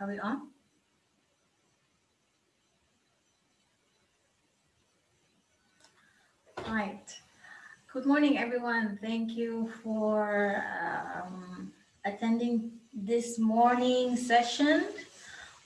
Are we on? Right. Good morning, everyone. Thank you for um, attending this morning session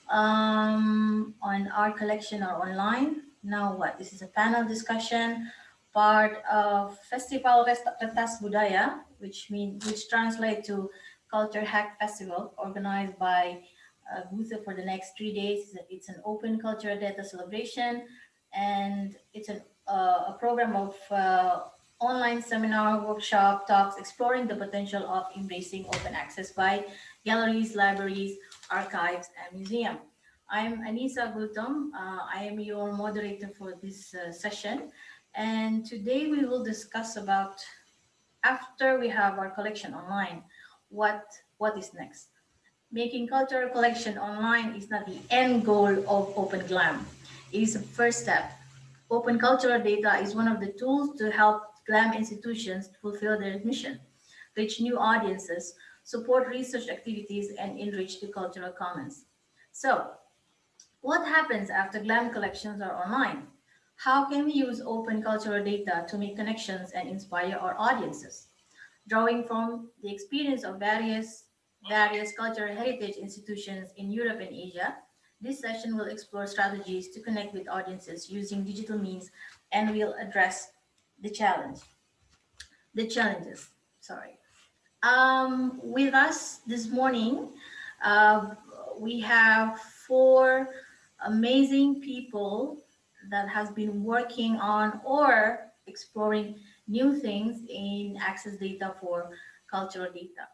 um, on art collection or online. Now what? This is a panel discussion, part of Festival Retas Budaya, which means which translate to Culture Hack Festival, organized by uh, for the next three days. It's an open cultural data celebration, and it's an, uh, a program of uh, online seminar, workshop, talks, exploring the potential of embracing open access by galleries, libraries, archives, and museums. I'm Anisa Gultom. Uh, I am your moderator for this uh, session. And today we will discuss about, after we have our collection online, what, what is next? Making cultural collection online is not the end goal of OpenGLAM. It is a first step. Open cultural data is one of the tools to help GLAM institutions fulfill their mission, reach new audiences, support research activities, and enrich the cultural commons. So what happens after GLAM collections are online? How can we use open cultural data to make connections and inspire our audiences? Drawing from the experience of various various cultural heritage institutions in Europe and Asia, this session will explore strategies to connect with audiences using digital means and will address the challenge, the challenges, sorry. Um, with us this morning, uh, we have four amazing people that has been working on or exploring new things in access data for cultural data.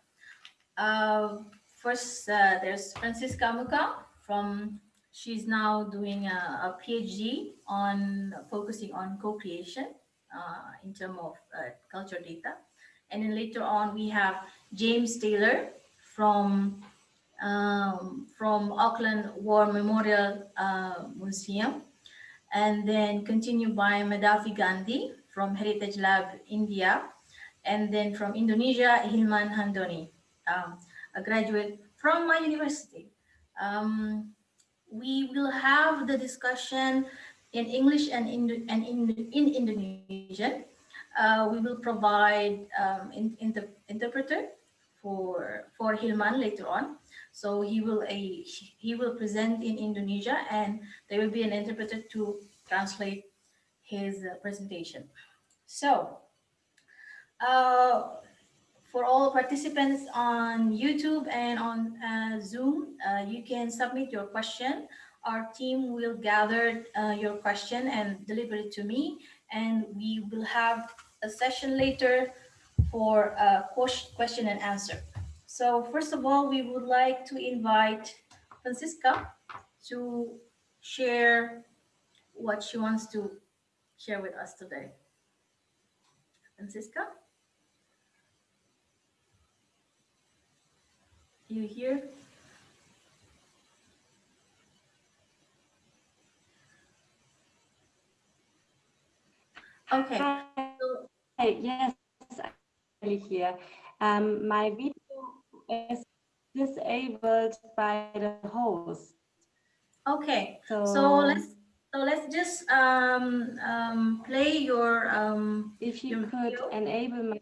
Uh, first, uh, there's Franziska Mucha from, she's now doing a, a PhD on focusing on co-creation uh, in terms of uh, culture data. And then later on, we have James Taylor from um, from Auckland War Memorial uh, Museum. And then continued by Madhavi Gandhi from Heritage Lab India. And then from Indonesia, Hilman Handoni um, a graduate from my university. Um, we will have the discussion in English and in, and in, in Indonesian. Uh, we will provide um, in, interpreter for for Hilman later on. So he will a he will present in Indonesia, and there will be an interpreter to translate his uh, presentation. So. Uh, for all participants on YouTube and on uh, Zoom, uh, you can submit your question. Our team will gather uh, your question and deliver it to me, and we will have a session later for a question and answer. So first of all, we would like to invite Franziska to share what she wants to share with us today. Franziska? You hear? Okay. Hi. Yes, I here. Um, my video is disabled by the host. Okay. So, so let's so let's just um, um, play your um, if you could video. enable my.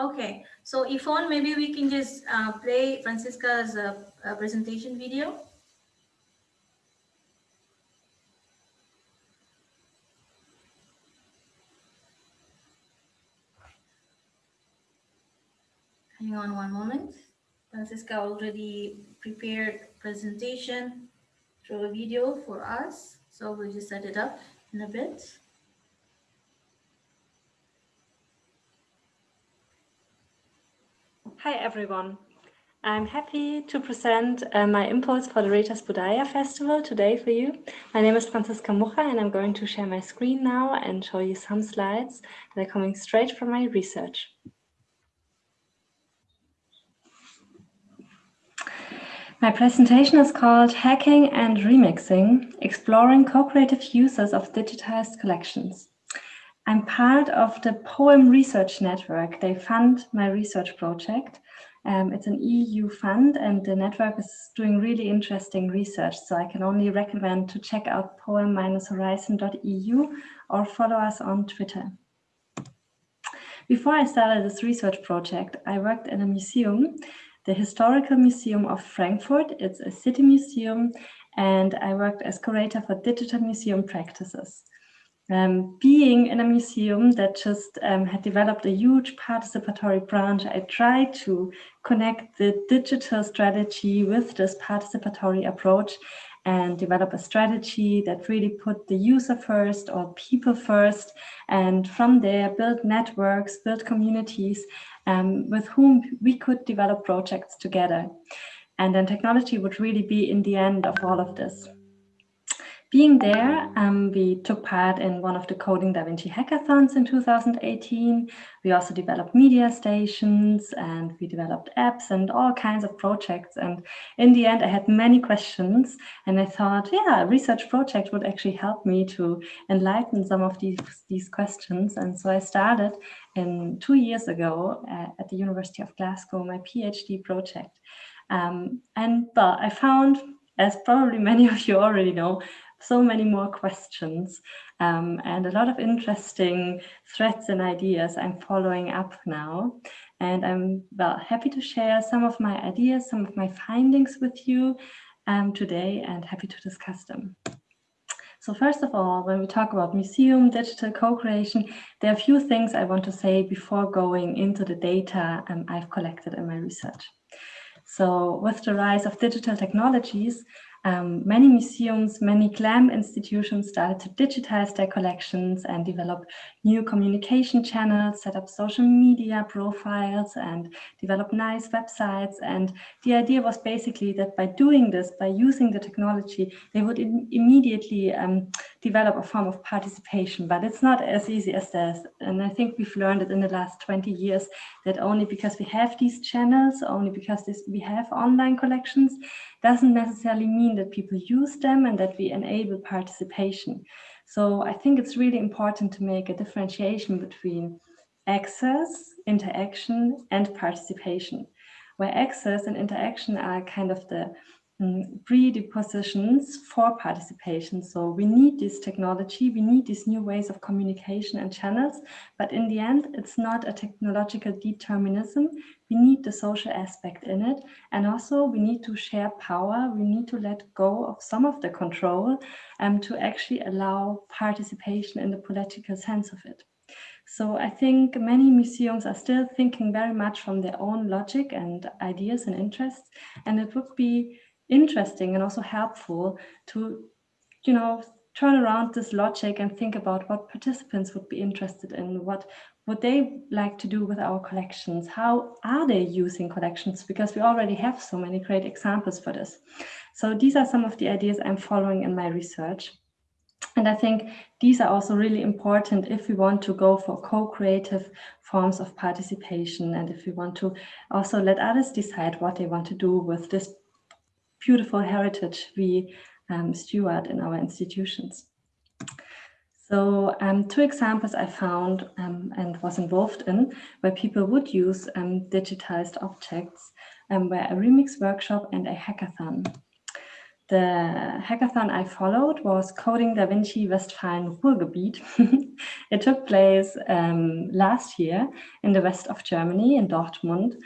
Okay, so Yvonne, maybe we can just uh, play Franziska's uh, uh, presentation video. Hang on one moment. Franziska already prepared presentation through a video for us. So we'll just set it up in a bit. Hi everyone. I'm happy to present uh, my impulse for the Retas Budaya Festival today for you. My name is Franziska Mucha and I'm going to share my screen now and show you some slides that are coming straight from my research. My presentation is called Hacking and Remixing, Exploring Co-Creative Uses of Digitized Collections. I'm part of the Poem Research Network. They fund my research project. Um, it's an EU fund and the network is doing really interesting research. So I can only recommend to check out poem-horizon.eu or follow us on Twitter. Before I started this research project, I worked in a museum, the Historical Museum of Frankfurt. It's a city museum and I worked as curator for digital museum practices. Um, being in a museum that just um, had developed a huge participatory branch, I tried to connect the digital strategy with this participatory approach and develop a strategy that really put the user first or people first. And from there, build networks, build communities um, with whom we could develop projects together. And then technology would really be in the end of all of this. Being there, um, we took part in one of the Coding Da Vinci hackathons in 2018. We also developed media stations and we developed apps and all kinds of projects. And in the end, I had many questions and I thought, yeah, a research project would actually help me to enlighten some of these, these questions. And so I started in two years ago uh, at the University of Glasgow, my PhD project. Um, and well, I found, as probably many of you already know, so many more questions um, and a lot of interesting threads and ideas I'm following up now. And I'm well happy to share some of my ideas, some of my findings with you um, today and happy to discuss them. So first of all, when we talk about museum digital co-creation, there are a few things I want to say before going into the data um, I've collected in my research. So with the rise of digital technologies, um, many museums, many GLAM institutions started to digitize their collections and develop new communication channels, set up social media profiles and develop nice websites. And the idea was basically that by doing this, by using the technology, they would immediately um, develop a form of participation. But it's not as easy as this. And I think we've learned it in the last 20 years that only because we have these channels, only because this, we have online collections, doesn't necessarily mean that people use them and that we enable participation. So I think it's really important to make a differentiation between access, interaction, and participation, where access and interaction are kind of the um, predispositions for participation. So we need this technology, we need these new ways of communication and channels, but in the end, it's not a technological determinism. We need the social aspect in it. And also we need to share power. We need to let go of some of the control um, to actually allow participation in the political sense of it. So I think many museums are still thinking very much from their own logic and ideas and interests. And it would be interesting and also helpful to, you know, turn around this logic and think about what participants would be interested in, what would they like to do with our collections, how are they using collections, because we already have so many great examples for this. So these are some of the ideas I'm following in my research. And I think these are also really important if we want to go for co-creative forms of participation and if we want to also let others decide what they want to do with this beautiful heritage we um, steward in our institutions. So um, two examples I found um, and was involved in where people would use um, digitized objects um, were a remix workshop and a hackathon. The hackathon I followed was Coding Da Vinci Westfalen Ruhrgebiet. it took place um, last year in the west of Germany in Dortmund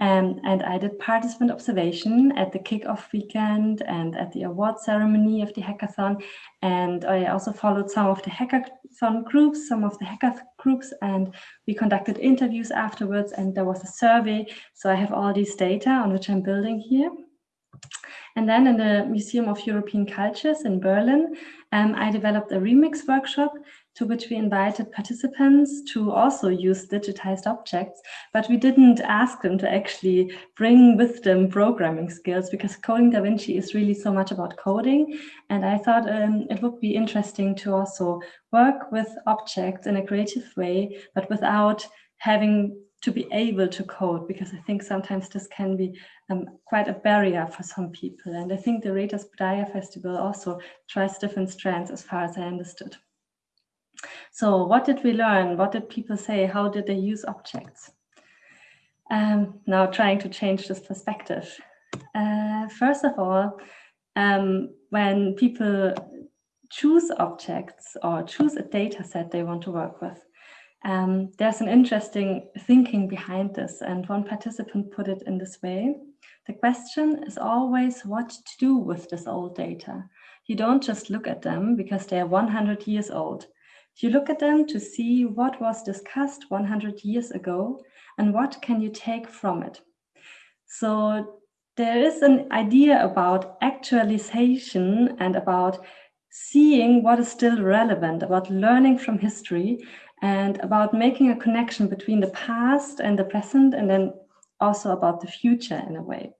um, and I did participant observation at the kickoff weekend and at the award ceremony of the hackathon. And I also followed some of the hackathon groups, some of the hacker groups, and we conducted interviews afterwards. And there was a survey. So I have all these data on which I'm building here. And then in the Museum of European Cultures in Berlin, um, I developed a remix workshop to which we invited participants to also use digitized objects, but we didn't ask them to actually bring with them programming skills because Coding Da Vinci is really so much about coding. And I thought um, it would be interesting to also work with objects in a creative way, but without having to be able to code, because I think sometimes this can be um, quite a barrier for some people. And I think the Retas Budaya Festival also tries different strands as far as I understood. So what did we learn? What did people say? How did they use objects? Um, now trying to change this perspective. Uh, first of all, um, when people choose objects or choose a data set they want to work with, um, there's an interesting thinking behind this. And one participant put it in this way. The question is always what to do with this old data. You don't just look at them because they are 100 years old. You look at them to see what was discussed 100 years ago and what can you take from it. So there is an idea about actualization and about seeing what is still relevant, about learning from history and about making a connection between the past and the present and then also about the future in a way.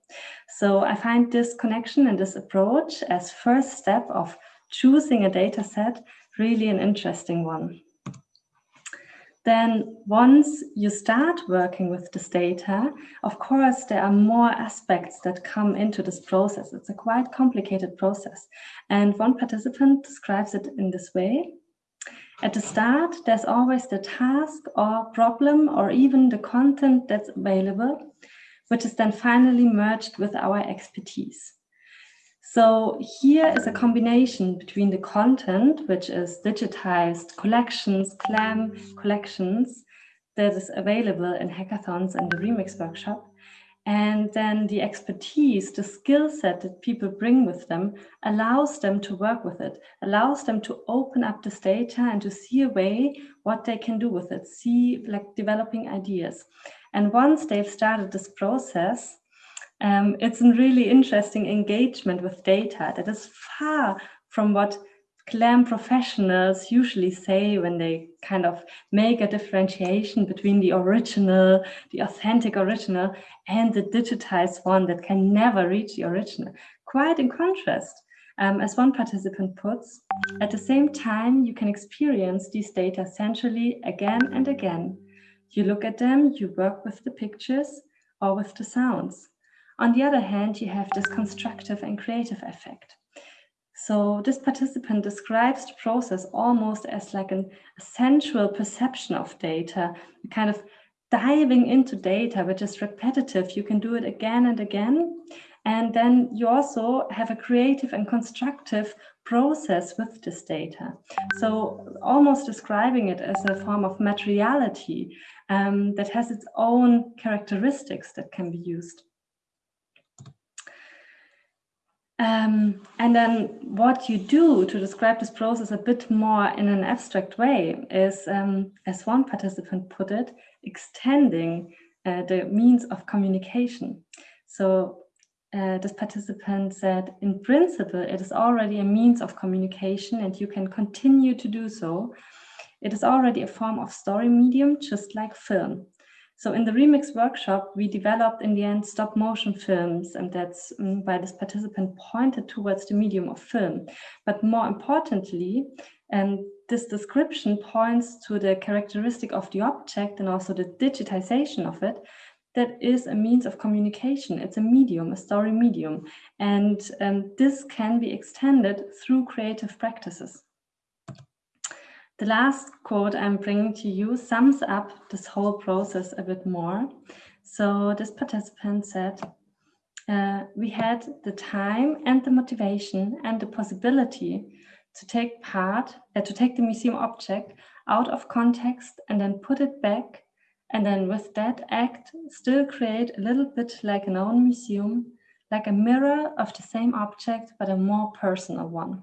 So I find this connection and this approach as first step of choosing a data set really an interesting one. Then once you start working with this data, of course, there are more aspects that come into this process. It's a quite complicated process. And one participant describes it in this way. At the start, there's always the task or problem or even the content that's available, which is then finally merged with our expertise. So here is a combination between the content, which is digitized collections, GLAM collections, that is available in hackathons and the Remix workshop, and then the expertise, the skill set that people bring with them allows them to work with it, allows them to open up this data and to see a way what they can do with it, see like developing ideas. And once they've started this process, um, it's a really interesting engagement with data that is far from what GLAM professionals usually say when they kind of make a differentiation between the original, the authentic original, and the digitized one that can never reach the original. Quite in contrast, um, as one participant puts, at the same time, you can experience these data centrally again and again. You look at them, you work with the pictures or with the sounds. On the other hand, you have this constructive and creative effect. So this participant describes the process almost as like an, sensual perception of data, kind of diving into data, which is repetitive. You can do it again and again. And then you also have a creative and constructive process with this data. So almost describing it as a form of materiality um, that has its own characteristics that can be used. Um, and then what you do to describe this process a bit more in an abstract way is, um, as one participant put it, extending uh, the means of communication. So uh, this participant said, in principle, it is already a means of communication and you can continue to do so. It is already a form of story medium, just like film. So in the Remix workshop, we developed in the end stop motion films, and that's um, why this participant pointed towards the medium of film. But more importantly, and this description points to the characteristic of the object and also the digitization of it, that is a means of communication. It's a medium, a story medium. And um, this can be extended through creative practices. The last quote I'm bringing to you sums up this whole process a bit more. So this participant said, uh, we had the time and the motivation and the possibility to take part, uh, to take the museum object out of context and then put it back and then with that act still create a little bit like an own museum, like a mirror of the same object, but a more personal one.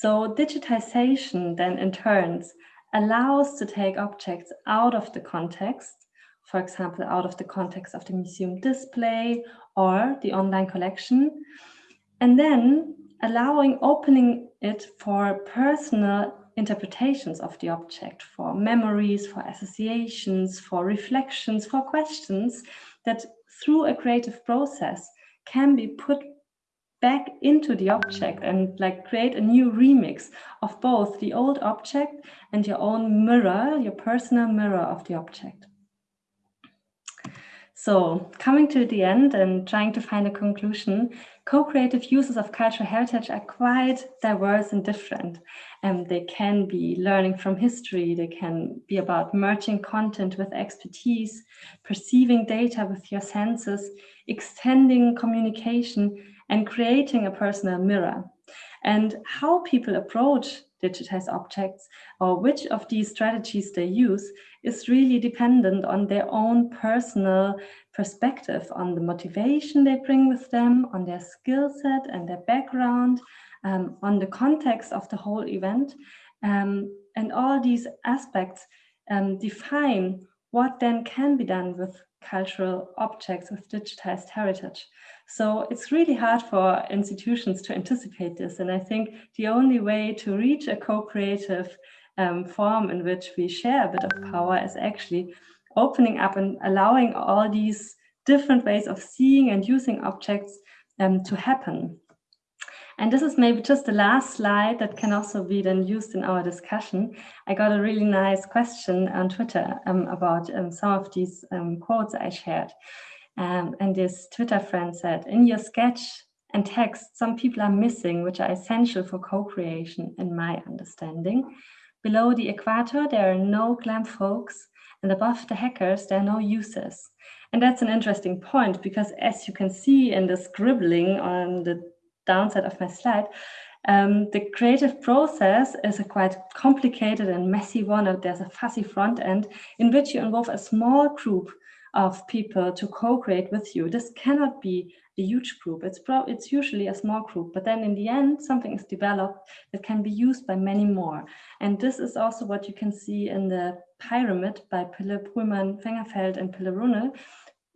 So digitization then in turns allows to take objects out of the context, for example, out of the context of the museum display or the online collection, and then allowing opening it for personal interpretations of the object, for memories, for associations, for reflections, for questions that through a creative process can be put back into the object and like create a new remix of both the old object and your own mirror, your personal mirror of the object. So, coming to the end and trying to find a conclusion, co creative uses of cultural heritage are quite diverse and different. And um, they can be learning from history, they can be about merging content with expertise, perceiving data with your senses, extending communication, and creating a personal mirror. And how people approach digitized objects or which of these strategies they use is really dependent on their own personal perspective, on the motivation they bring with them, on their skill set and their background, um, on the context of the whole event. Um, and all these aspects um, define what then can be done with cultural objects with digitized heritage. So it's really hard for institutions to anticipate this. And I think the only way to reach a co-creative um, form in which we share a bit of power is actually opening up and allowing all these different ways of seeing and using objects um, to happen. And this is maybe just the last slide that can also be then used in our discussion. I got a really nice question on Twitter um, about um, some of these um, quotes I shared. Um, and this Twitter friend said, in your sketch and text, some people are missing, which are essential for co-creation in my understanding. Below the equator, there are no glam folks, and above the hackers, there are no users. And that's an interesting point because as you can see in the scribbling on the downside of my slide, um, the creative process is a quite complicated and messy one. There's a fuzzy front end in which you involve a small group of people to co-create with you. This cannot be a huge group. It's it's usually a small group, but then in the end, something is developed that can be used by many more. And this is also what you can see in the pyramid by Pille, Pruulmann, Vengerfeldt, and Pille Runnel.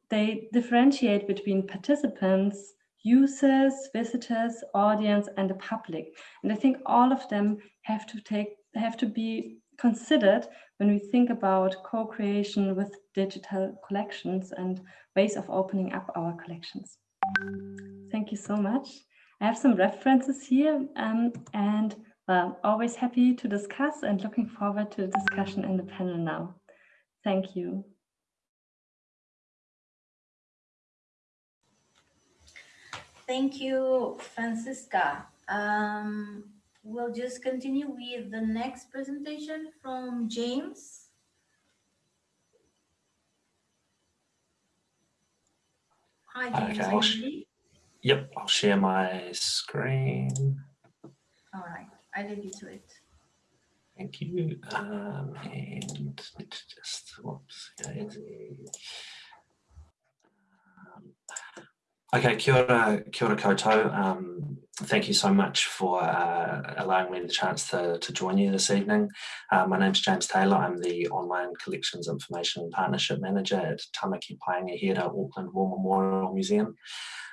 They differentiate between participants, users, visitors, audience, and the public. And I think all of them have to take have to be considered when we think about co-creation with digital collections and ways of opening up our collections. Thank you so much. I have some references here um, and well, always happy to discuss and looking forward to the discussion in the panel now. Thank you. Thank you, Franziska. Um, we'll just continue with the next presentation from James. Hi, James. Okay, I'll yep, I'll share my screen. All right, I leave you to it. Thank you. Um, and let's just, whoops, Okay, kia ora, kia ora koutou. Um, thank you so much for uh, allowing me the chance to, to join you this evening. Uh, my name is James Taylor. I'm the Online Collections Information Partnership Manager at Tamaki Paenga here at Auckland War Memorial Museum.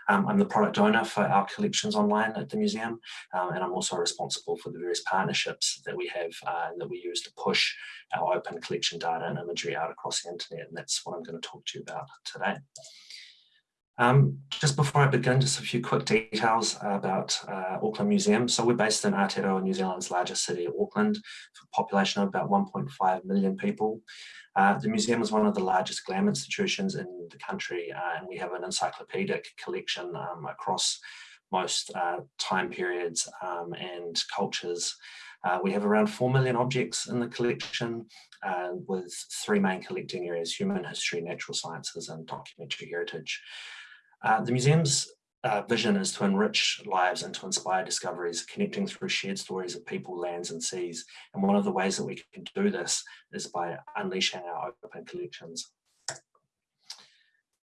Um, I'm the product owner for our collections online at the museum, um, and I'm also responsible for the various partnerships that we have uh, that we use to push our open collection data and imagery out across the internet, and that's what I'm going to talk to you about today. Um, just before I begin, just a few quick details about uh, Auckland Museum. So we're based in Aotearoa, New Zealand's largest city, Auckland, for a population of about 1.5 million people. Uh, the museum is one of the largest GLAM institutions in the country, uh, and we have an encyclopedic collection um, across most uh, time periods um, and cultures. Uh, we have around 4 million objects in the collection uh, with three main collecting areas, human history, natural sciences and documentary heritage. Uh, the museum's uh, vision is to enrich lives and to inspire discoveries, connecting through shared stories of people, lands and seas. And one of the ways that we can do this is by unleashing our open collections.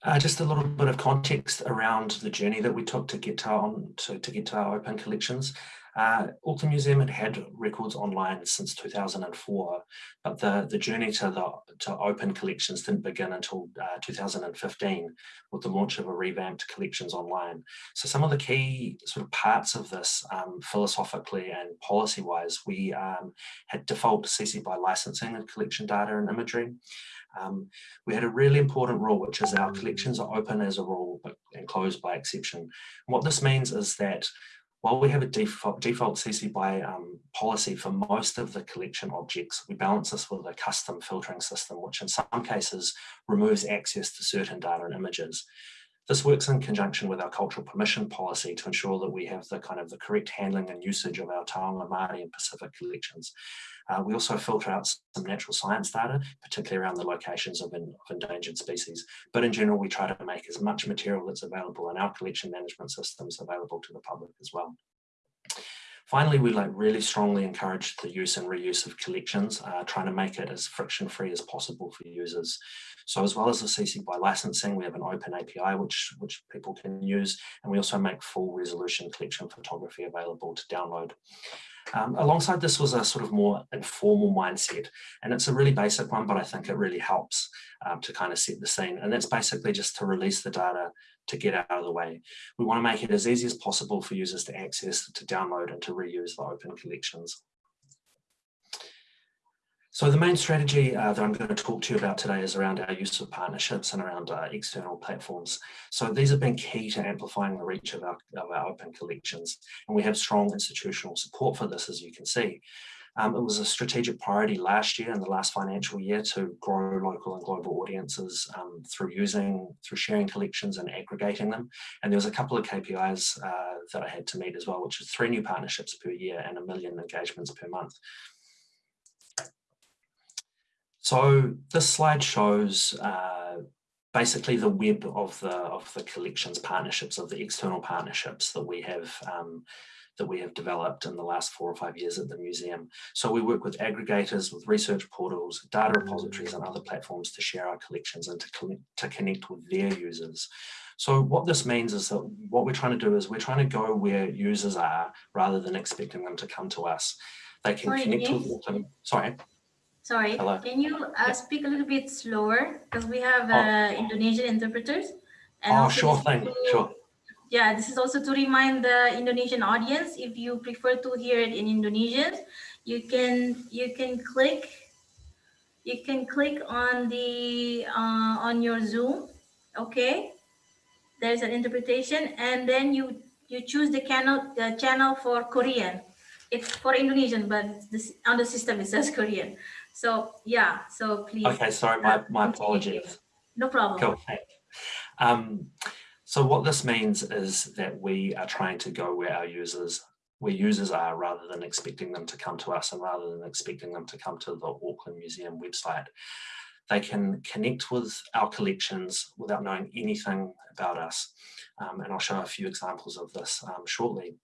Uh, just a little bit of context around the journey that we took to get to our, to, to get to our open collections. Uh, Museum had had records online since 2004, but the, the journey to the to open collections didn't begin until uh, 2015 with the launch of a revamped collections online. So some of the key sort of parts of this um, philosophically and policy-wise, we um, had default CC BY licensing of collection data and imagery. Um, we had a really important rule, which is our collections are open as a rule, but and closed by exception. And what this means is that while we have a default, default CC BY um, policy for most of the collection objects, we balance this with a custom filtering system, which in some cases removes access to certain data and images. This works in conjunction with our cultural permission policy to ensure that we have the kind of the correct handling and usage of our Taonga, Māori and Pacific collections. Uh, we also filter out some natural science data, particularly around the locations of, in, of, endangered species. But in general, we try to make as much material that's available in our collection management systems available to the public as well. Finally, we like really strongly encourage the use and reuse of collections, uh, trying to make it as friction-free as possible for users. So as well as the CC BY licensing, we have an open API which, which people can use, and we also make full resolution collection photography available to download. Um, alongside this was a sort of more informal mindset, and it's a really basic one, but I think it really helps um, to kind of set the scene. And that's basically just to release the data to get out of the way. We want to make it as easy as possible for users to access, to download, and to reuse the open collections. So the main strategy uh, that I'm going to talk to you about today is around our use of partnerships and around uh, external platforms. So these have been key to amplifying the reach of our, of our open collections. And we have strong institutional support for this, as you can see. Um, it was a strategic priority last year and the last financial year to grow local and global audiences um, through using, through sharing collections and aggregating them. And there was a couple of KPIs uh, that I had to meet as well, which is three new partnerships per year and a million engagements per month. So this slide shows uh, basically the web of the of the collections partnerships of the external partnerships that we have um, that we have developed in the last four or five years at the museum. So we work with aggregators, with research portals, data repositories and other platforms to share our collections and to, to connect with their users. So what this means is that what we're trying to do is we're trying to go where users are rather than expecting them to come to us. They can Sorry, connect with them. Sorry. Sorry, Hello. can you uh, speak a little bit slower? Because we have uh, oh. Indonesian interpreters. And oh, sure thing, to, sure. Yeah, this is also to remind the Indonesian audience, if you prefer to hear it in Indonesian, you can you can click you can click on the uh, on your Zoom, okay? There's an interpretation, and then you you choose the channel the channel for Korean. It's for Indonesian, but this on the system it says Korean. So yeah, so please. Okay, sorry, my, my apologies. No problem. Cool, um, so what this means is that we are trying to go where our users where users are rather than expecting them to come to us and rather than expecting them to come to the Auckland Museum website. They can connect with our collections without knowing anything about us. Um, and I'll show a few examples of this um, shortly.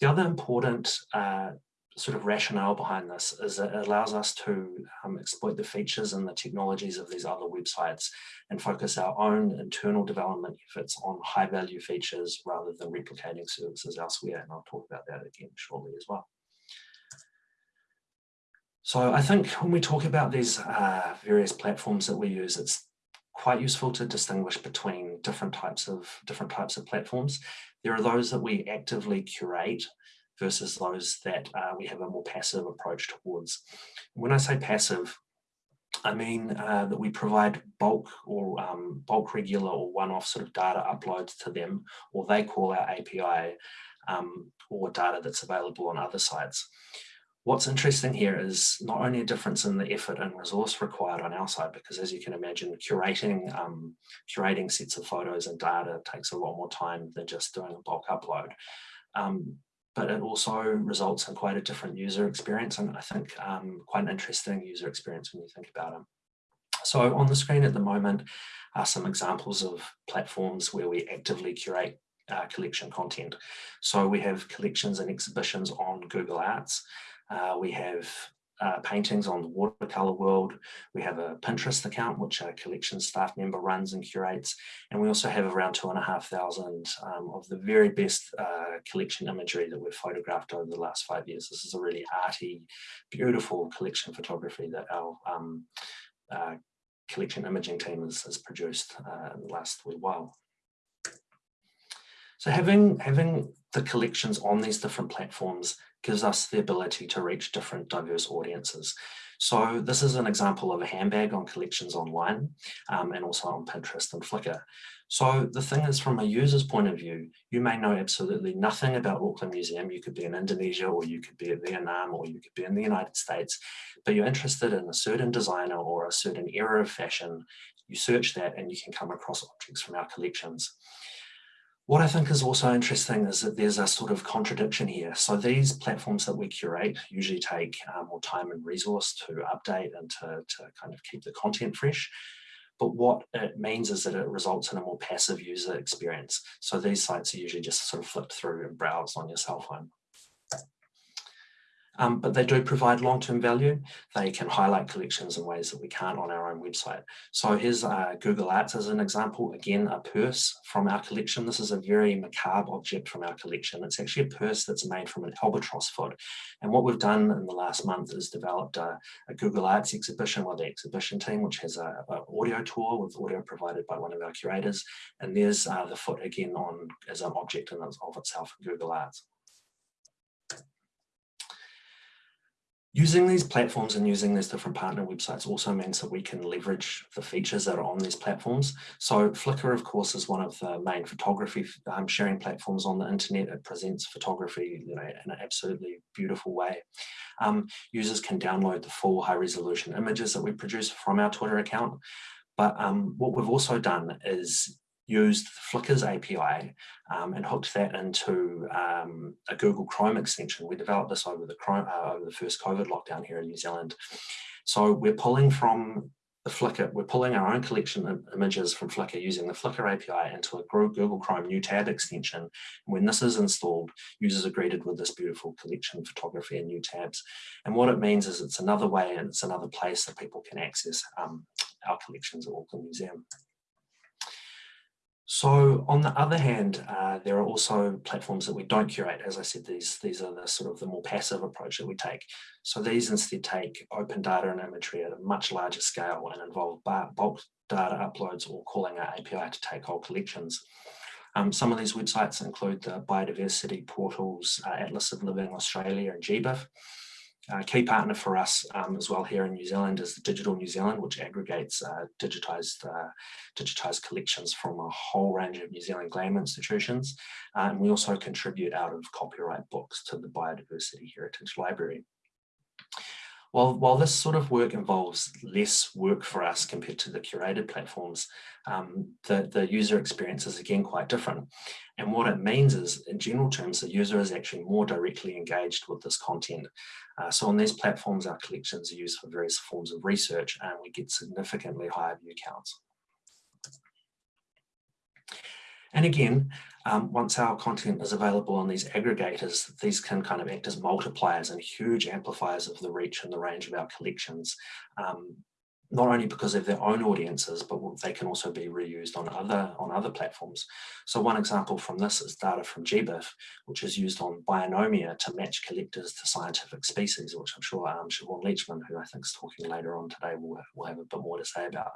The other important uh, sort of rationale behind this is it allows us to um, exploit the features and the technologies of these other websites and focus our own internal development efforts on high value features rather than replicating services elsewhere. And I'll talk about that again shortly as well. So I think when we talk about these uh, various platforms that we use, it's quite useful to distinguish between different types of different types of platforms. There are those that we actively curate versus those that uh, we have a more passive approach towards. When I say passive, I mean uh, that we provide bulk or um, bulk regular or one-off sort of data uploads to them, or they call our API um, or data that's available on other sites. What's interesting here is not only a difference in the effort and resource required on our side, because as you can imagine, curating um, curating sets of photos and data takes a lot more time than just doing a bulk upload. Um, but it also results in quite a different user experience and I think um, quite an interesting user experience when you think about it. So on the screen at the moment are some examples of platforms where we actively curate uh, collection content. So we have collections and exhibitions on Google Arts. Uh, we have uh, paintings on the watercolor world. We have a Pinterest account, which a collection staff member runs and curates. And we also have around two and a half thousand um, of the very best uh, collection imagery that we've photographed over the last five years. This is a really arty, beautiful collection photography that our um, uh, collection imaging team has, has produced uh, in the last wee while. So having, having the collections on these different platforms gives us the ability to reach different diverse audiences. So this is an example of a handbag on collections online um, and also on Pinterest and Flickr. So the thing is from a user's point of view, you may know absolutely nothing about Auckland Museum. You could be in Indonesia or you could be in Vietnam or you could be in the United States, but you're interested in a certain designer or a certain era of fashion. You search that and you can come across objects from our collections. What I think is also interesting is that there's a sort of contradiction here. So these platforms that we curate usually take um, more time and resource to update and to, to kind of keep the content fresh. But what it means is that it results in a more passive user experience. So these sites are usually just sort of flipped through and browsed on your cell phone um, but they do provide long-term value. They can highlight collections in ways that we can't on our own website. So here's uh, Google Arts as an example. Again, a purse from our collection. This is a very macabre object from our collection. It's actually a purse that's made from an albatross foot. And what we've done in the last month is developed a, a Google Arts exhibition with the exhibition team, which has an audio tour with audio provided by one of our curators. And there's uh, the foot again on as an object in of itself in Google Arts. Using these platforms and using these different partner websites also means that we can leverage the features that are on these platforms. So Flickr, of course, is one of the main photography um, sharing platforms on the internet. It presents photography you know, in an absolutely beautiful way. Um, users can download the full high resolution images that we produce from our Twitter account. But um, what we've also done is used Flickr's API um, and hooked that into um, a Google Chrome extension. We developed this over the, Chrome, uh, over the first COVID lockdown here in New Zealand. So we're pulling from the Flickr, we're pulling our own collection of images from Flickr using the Flickr API into a Google Chrome new tab extension. When this is installed, users are greeted with this beautiful collection of photography and new tabs. And what it means is it's another way and it's another place that people can access um, our collections at Auckland Museum. So on the other hand, uh, there are also platforms that we don't curate. As I said, these, these are the sort of the more passive approach that we take. So these instead take open data and imagery at a much larger scale and involve bulk data uploads or calling our API to take whole collections. Um, some of these websites include the biodiversity portals, uh, Atlas of Living Australia and GBIF. A key partner for us um, as well here in New Zealand is Digital New Zealand, which aggregates uh, digitized, uh, digitized collections from a whole range of New Zealand GLAM institutions. Uh, and we also contribute out of copyright books to the Biodiversity Heritage Library. While, while this sort of work involves less work for us compared to the curated platforms, um, the, the user experience is again quite different. And what it means is, in general terms, the user is actually more directly engaged with this content. Uh, so on these platforms, our collections are used for various forms of research and we get significantly higher view counts. And again, um, once our content is available on these aggregators, these can kind of act as multipliers and huge amplifiers of the reach and the range of our collections. Um, not only because of their own audiences, but they can also be reused on other on other platforms. So one example from this is data from GBIF, which is used on Bionomia to match collectors to scientific species, which I'm sure um, Siobhan Leachman, who I think is talking later on today, will, will have a bit more to say about.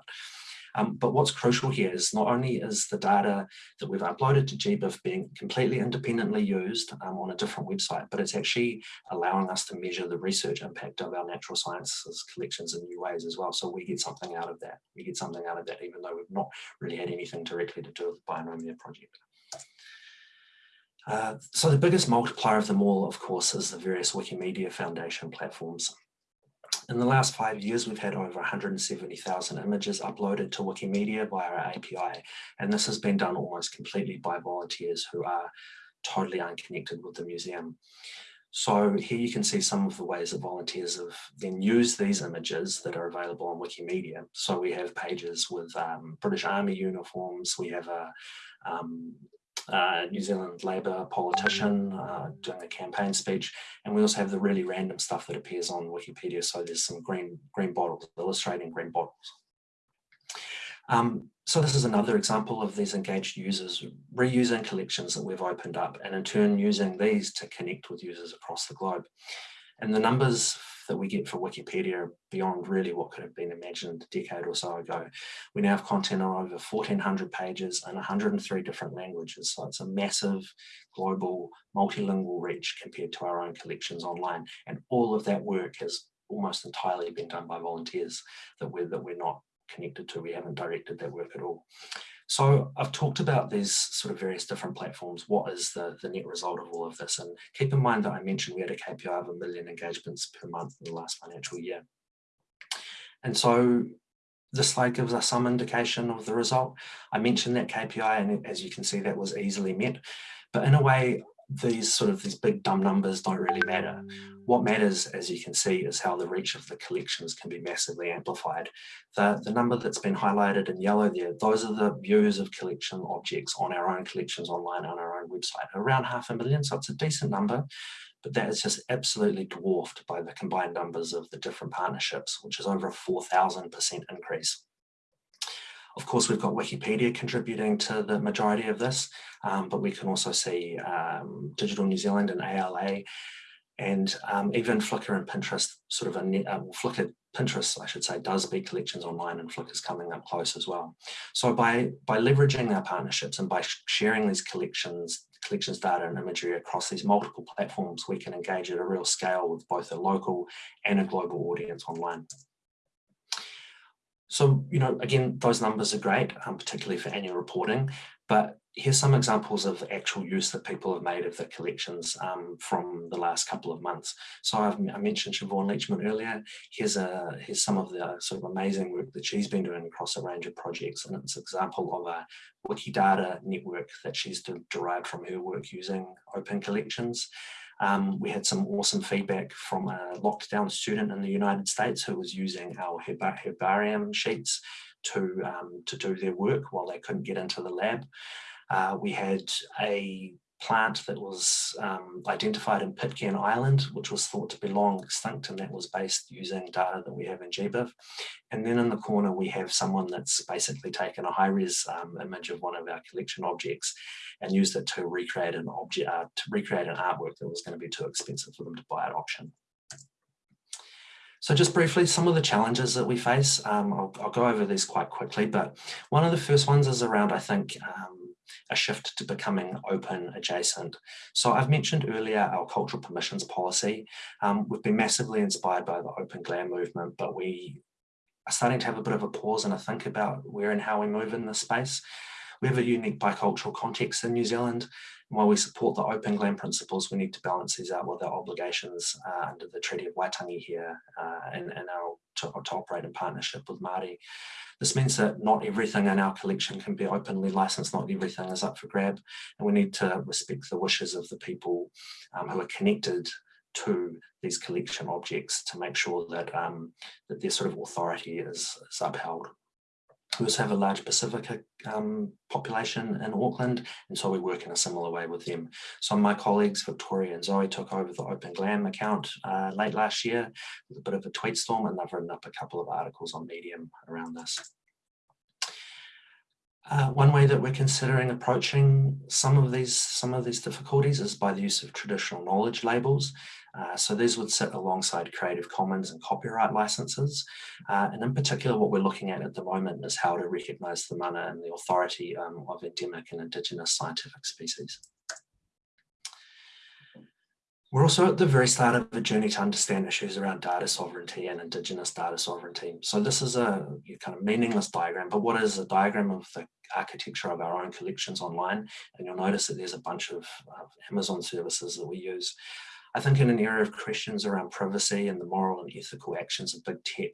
Um, but what's crucial here is not only is the data that we've uploaded to GBIF being completely independently used um, on a different website, but it's actually allowing us to measure the research impact of our natural sciences collections in new ways as well. So we get something out of that. We get something out of that, even though we've not really had anything directly to do with the Bionomia project. Uh, so the biggest multiplier of them all, of course, is the various Wikimedia Foundation platforms. In the last five years, we've had over 170,000 images uploaded to Wikimedia via our API, and this has been done almost completely by volunteers who are totally unconnected with the museum. So here you can see some of the ways that volunteers have then used these images that are available on Wikimedia. So we have pages with um, British Army uniforms, we have a um, uh, New Zealand Labour politician uh, doing a campaign speech. And we also have the really random stuff that appears on Wikipedia. So there's some green, green bottles illustrating green bottles. Um, so this is another example of these engaged users reusing collections that we've opened up and in turn using these to connect with users across the globe. And the numbers that we get for Wikipedia beyond really what could have been imagined a decade or so ago. We now have content on over 1400 pages in 103 different languages. So it's a massive global multilingual reach compared to our own collections online. And all of that work has almost entirely been done by volunteers that we're, that we're not connected to. We haven't directed that work at all. So I've talked about these sort of various different platforms. What is the, the net result of all of this? And keep in mind that I mentioned we had a KPI of a million engagements per month in the last financial year. And so this slide gives us some indication of the result. I mentioned that KPI and as you can see that was easily met. But in a way, these sort of these big dumb numbers don't really matter. What matters, as you can see, is how the reach of the collections can be massively amplified. The, the number that's been highlighted in yellow there, those are the views of collection objects on our own collections online on our own website, around half a million, so it's a decent number, but that is just absolutely dwarfed by the combined numbers of the different partnerships, which is over a 4,000% increase. Of course, we've got Wikipedia contributing to the majority of this, um, but we can also see um, Digital New Zealand and ALA, and um, even Flickr and Pinterest, sort of a net, uh, Flickr, Pinterest, I should say, does beat collections online and Flickr's coming up close as well. So by, by leveraging our partnerships and by sharing these collections, collections data and imagery across these multiple platforms, we can engage at a real scale with both a local and a global audience online. So, you know, again, those numbers are great, um, particularly for annual reporting, but here's some examples of actual use that people have made of the collections um, from the last couple of months. So I've, i mentioned Siobhan Leachman earlier. Here's, a, here's some of the sort of amazing work that she's been doing across a range of projects. And it's an example of a Wikidata network that she's derived from her work using open collections. Um, we had some awesome feedback from a lockdown student in the United States who was using our herbarium sheets to, um, to do their work while they couldn't get into the lab. Uh, we had a plant that was um, identified in Pitcairn Island, which was thought to be long extinct, and that was based using data that we have in GBIF. And then in the corner, we have someone that's basically taken a high-res um, image of one of our collection objects and used it to recreate an object, uh, to recreate an artwork that was going to be too expensive for them to buy at auction. So just briefly, some of the challenges that we face, um, I'll, I'll, go over these quite quickly, but one of the first ones is around, I think, um, a shift to becoming open adjacent. So I've mentioned earlier our cultural permissions policy. Um, we've been massively inspired by the open GLAM movement, but we are starting to have a bit of a pause and a think about where and how we move in this space. We have a unique bicultural context in New Zealand. And while we support the open GLAM principles, we need to balance these out with our obligations uh, under the Treaty of Waitangi here uh, and, and our to, to operate in partnership with Māori. This means that not everything in our collection can be openly licensed, not everything is up for grab, and we need to respect the wishes of the people um, who are connected to these collection objects to make sure that, um, that their sort of authority is, is upheld. We also have a large Pacific um, population in Auckland, and so we work in a similar way with them. Of my colleagues, Victoria and Zoe, took over the Open Glam account uh, late last year with a bit of a tweet storm, and they've written up a couple of articles on Medium around this. Uh, one way that we're considering approaching some of these some of these difficulties is by the use of traditional knowledge labels. Uh, so these would sit alongside Creative Commons and copyright licenses. Uh, and in particular, what we're looking at at the moment is how to recognise the mana and the authority um, of endemic and indigenous scientific species. We're also at the very start of a journey to understand issues around data sovereignty and Indigenous data sovereignty. So this is a kind of meaningless diagram, but what is a diagram of the architecture of our own collections online? And you'll notice that there's a bunch of, of Amazon services that we use. I think in an era of questions around privacy and the moral and ethical actions of big tech,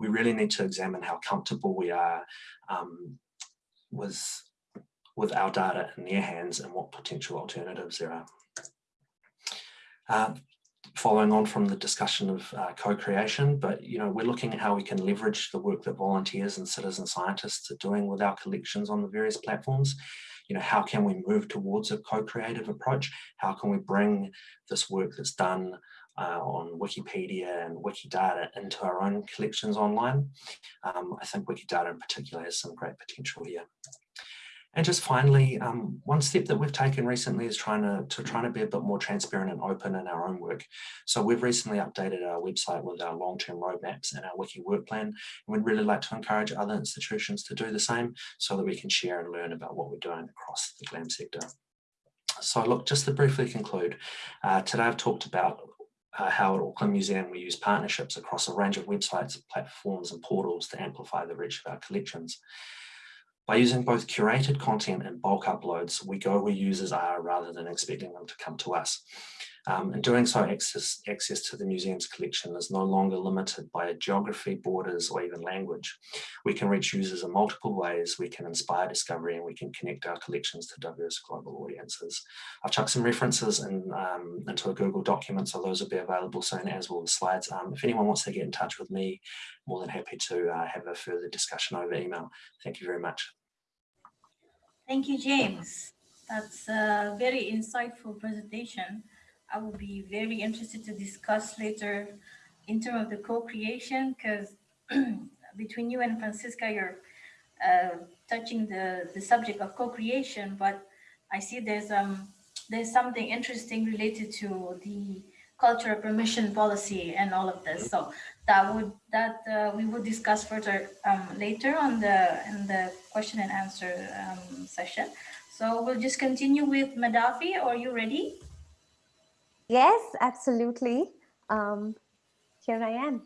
we really need to examine how comfortable we are um, with, with our data in their hands and what potential alternatives there are. Uh, following on from the discussion of uh, co-creation, but you know we're looking at how we can leverage the work that volunteers and citizen scientists are doing with our collections on the various platforms. You know, how can we move towards a co-creative approach? How can we bring this work that's done uh, on Wikipedia and Wikidata into our own collections online? Um, I think Wikidata in particular has some great potential here. And just finally, um, one step that we've taken recently is trying to, to trying to be a bit more transparent and open in our own work. So we've recently updated our website with our long-term roadmaps and our wiki work plan. And we'd really like to encourage other institutions to do the same so that we can share and learn about what we're doing across the GLAM sector. So look, just to briefly conclude, uh, today I've talked about uh, at Auckland Museum, we use partnerships across a range of websites, platforms and portals to amplify the reach of our collections. By using both curated content and bulk uploads, we go where users are rather than expecting them to come to us. Um, in doing so, access, access to the museum's collection is no longer limited by geography, borders, or even language. We can reach users in multiple ways, we can inspire discovery, and we can connect our collections to diverse global audiences. I've chucked some references in, um, into a Google document, so those will be available soon, as will the slides. Um, if anyone wants to get in touch with me, more than happy to uh, have a further discussion over email. Thank you very much. Thank you, James. That's a very insightful presentation. I will be very interested to discuss later in terms of the co-creation because between you and Franziska, you're uh, touching the, the subject of co-creation, but I see there's um there's something interesting related to the cultural permission policy and all of this. So that would that uh, we would discuss further um, later on the in the question and answer um, session. So we'll just continue with Medhavi. Are you ready? Yes, absolutely. Um, here I am.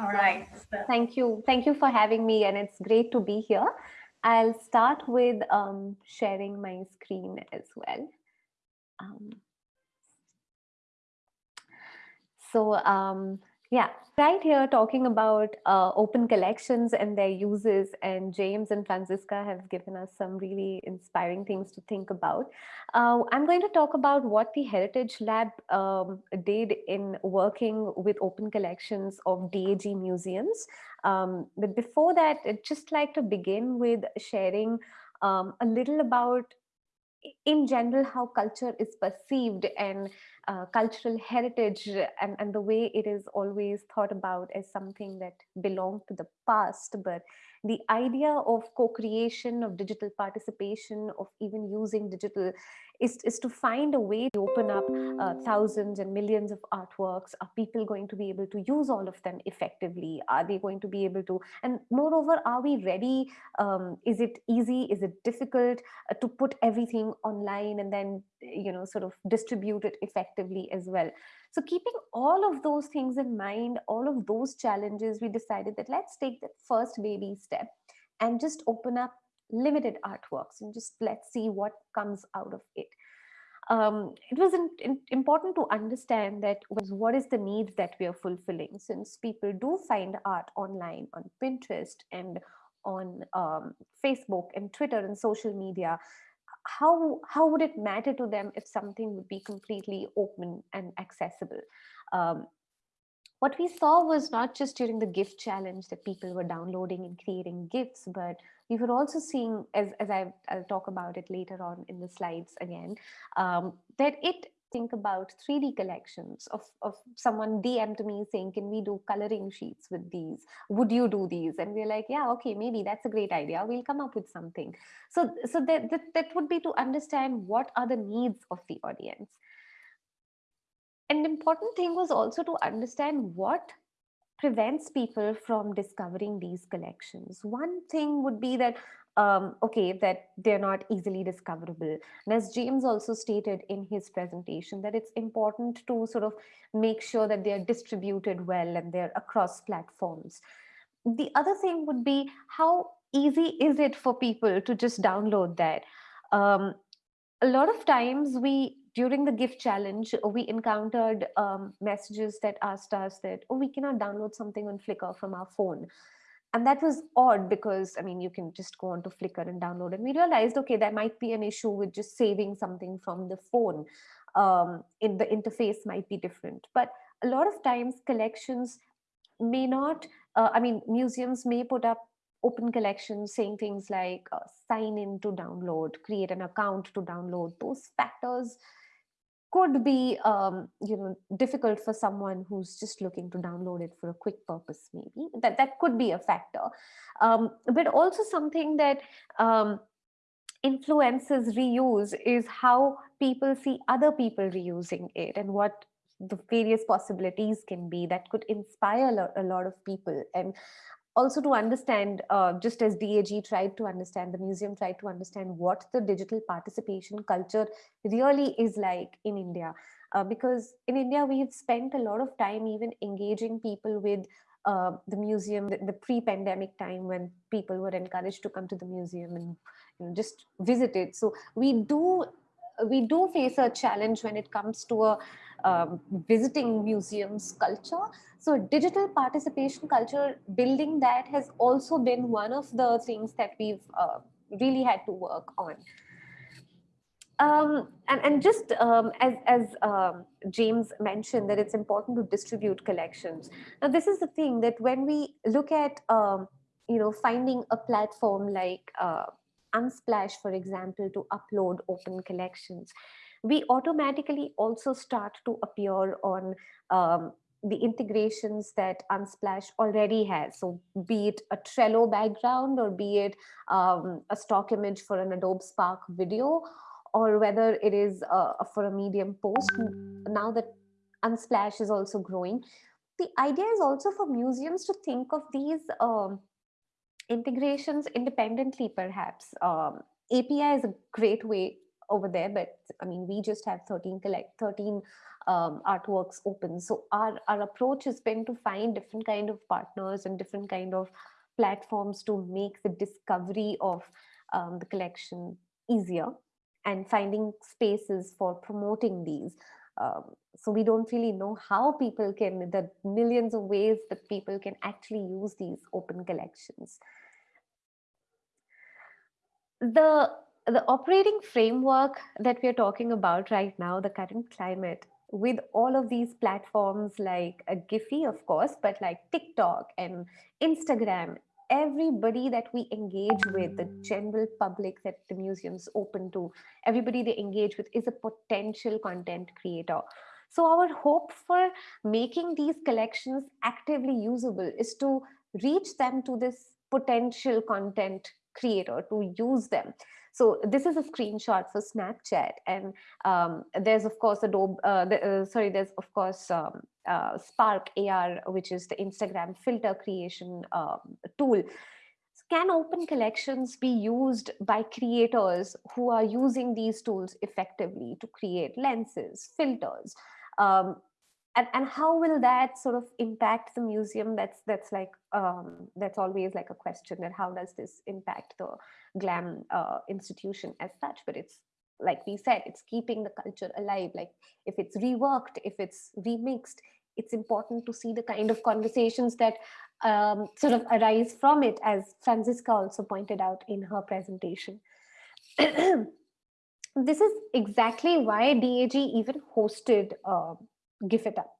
All right. So, Thank you. Thank you for having me and it's great to be here. I'll start with um, sharing my screen as well. Um, so um, yeah, right here talking about uh, open collections and their uses and James and Franziska have given us some really inspiring things to think about. Uh, I'm going to talk about what the Heritage Lab um, did in working with open collections of DAG museums. Um, but before that, I'd just like to begin with sharing um, a little about in general how culture is perceived and uh, cultural heritage and, and the way it is always thought about as something that belonged to the past but the idea of co-creation of digital participation of even using digital is, is to find a way to open up uh, thousands and millions of artworks. Are people going to be able to use all of them effectively? Are they going to be able to and moreover are we ready? Um, is it easy? Is it difficult uh, to put everything online and then you know sort of distribute it effectively as well so keeping all of those things in mind all of those challenges we decided that let's take the first baby step and just open up limited artworks and just let's see what comes out of it. Um, it was in, in, important to understand that what is the need that we are fulfilling. Since people do find art online on pinterest and on um, facebook and twitter and social media how how would it matter to them if something would be completely open and accessible? Um, what we saw was not just during the gift challenge that people were downloading and creating gifts but we were also seeing as, as I, will talk about it later on in the slides again um, that it think about 3D collections of, of someone DM to me saying, can we do coloring sheets with these? Would you do these? And we're like, yeah, okay, maybe that's a great idea. We'll come up with something. So, so that, that, that would be to understand what are the needs of the audience. An important thing was also to understand what prevents people from discovering these collections. One thing would be that um, okay, that they're not easily discoverable. And as James also stated in his presentation, that it's important to sort of make sure that they're distributed well and they're across platforms. The other thing would be how easy is it for people to just download that? Um, a lot of times we, during the gift challenge, we encountered um, messages that asked us that, oh, we cannot download something on Flickr from our phone and that was odd because i mean you can just go on to flickr and download and we realized okay there might be an issue with just saving something from the phone. Um, in the interface might be different. But a lot of times collections may not uh, i mean museums may put up open collections saying things like uh, sign in to download create an account to download. Those factors could be um, you know difficult for someone who's just looking to download it for a quick purpose maybe. That that could be a factor. Um, but also something that um, influences reuse is how people see other people reusing it and what the various possibilities can be that could inspire a lot of people. And also to understand, uh, just as DAG tried to understand, the museum tried to understand what the digital participation culture really is like in India. uh, because in India, we have spent a lot of time even engaging people with uh, the museum, the, the pre-pandemic time when people were encouraged to come to the museum and you know, just visit it. So we do we do face a challenge when it comes to a um, visiting museums culture. So digital participation culture, building that has also been one of the things that we've uh, really had to work on. Um, and, and just um, as, as um, James mentioned that it's important to distribute collections. Now this is the thing that when we look at, um, you know, finding a platform like uh, Unsplash, for example, to upload open collections, we automatically also start to appear on um, the integrations that Unsplash already has. So be it a Trello background or be it um, a stock image for an Adobe Spark video, or whether it is uh, for a Medium post, now that Unsplash is also growing. The idea is also for museums to think of these um, integrations independently, perhaps. Um, API is a great way over there, but I mean, we just have 13 collect 13 um, artworks open. So our, our approach has been to find different kind of partners and different kind of platforms to make the discovery of um, the collection easier and finding spaces for promoting these. Um, so we don't really know how people can, the millions of ways that people can actually use these open collections. The the operating framework that we're talking about right now, the current climate, with all of these platforms like a Giphy, of course, but like TikTok and Instagram, everybody that we engage with, the general public that the museum's open to, everybody they engage with is a potential content creator. So our hope for making these collections actively usable is to reach them to this potential content creator to use them. So this is a screenshot for Snapchat, and um, there's of course Adobe. Uh, the, uh, sorry, there's of course um, uh, Spark AR, which is the Instagram filter creation um, tool. Can open collections be used by creators who are using these tools effectively to create lenses, filters? Um, and, and how will that sort of impact the museum? That's that's like um, that's always like a question that how does this impact the glam uh, institution as such? But it's like we said it's keeping the culture alive. Like if it's reworked if it's remixed it's important to see the kind of conversations that um, sort of arise from it as franziska also pointed out in her presentation. This is exactly why dag even hosted uh, GIF it up.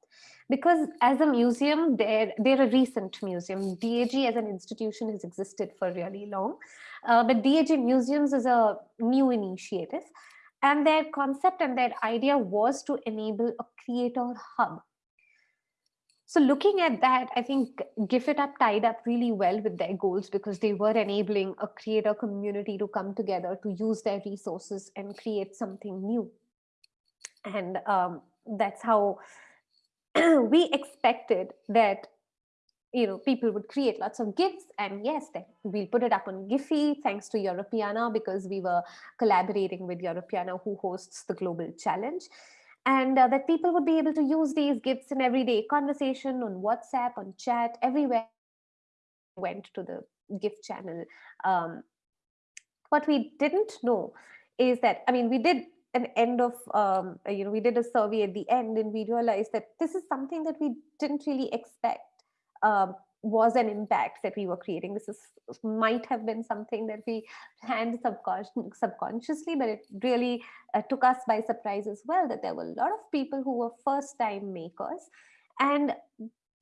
Because as a museum they're they're a recent museum dag as an institution has existed for really long. Uh, but dag museums is a new initiative. And their concept and their idea was to enable a creator hub. So looking at that, I think GIF It Up tied up really well with their goals because they were enabling a creator community to come together to use their resources and create something new. And um, that's how we expected that you know people would create lots of gifts. And yes then we'll put it up on giphy thanks to europeana because we were collaborating with europeana who hosts the global challenge. And uh, that people would be able to use these gifts in everyday conversation on whatsapp on chat everywhere went to the gift channel. Um, what we didn't know is that i mean we did an end of um, you know we did a survey at the end and we realized that this is something that we didn't really expect um, was an impact that we were creating. This is might have been something that we planned subconsciously, subconsciously but it really uh, took us by surprise as well that there were a lot of people who were first time makers. And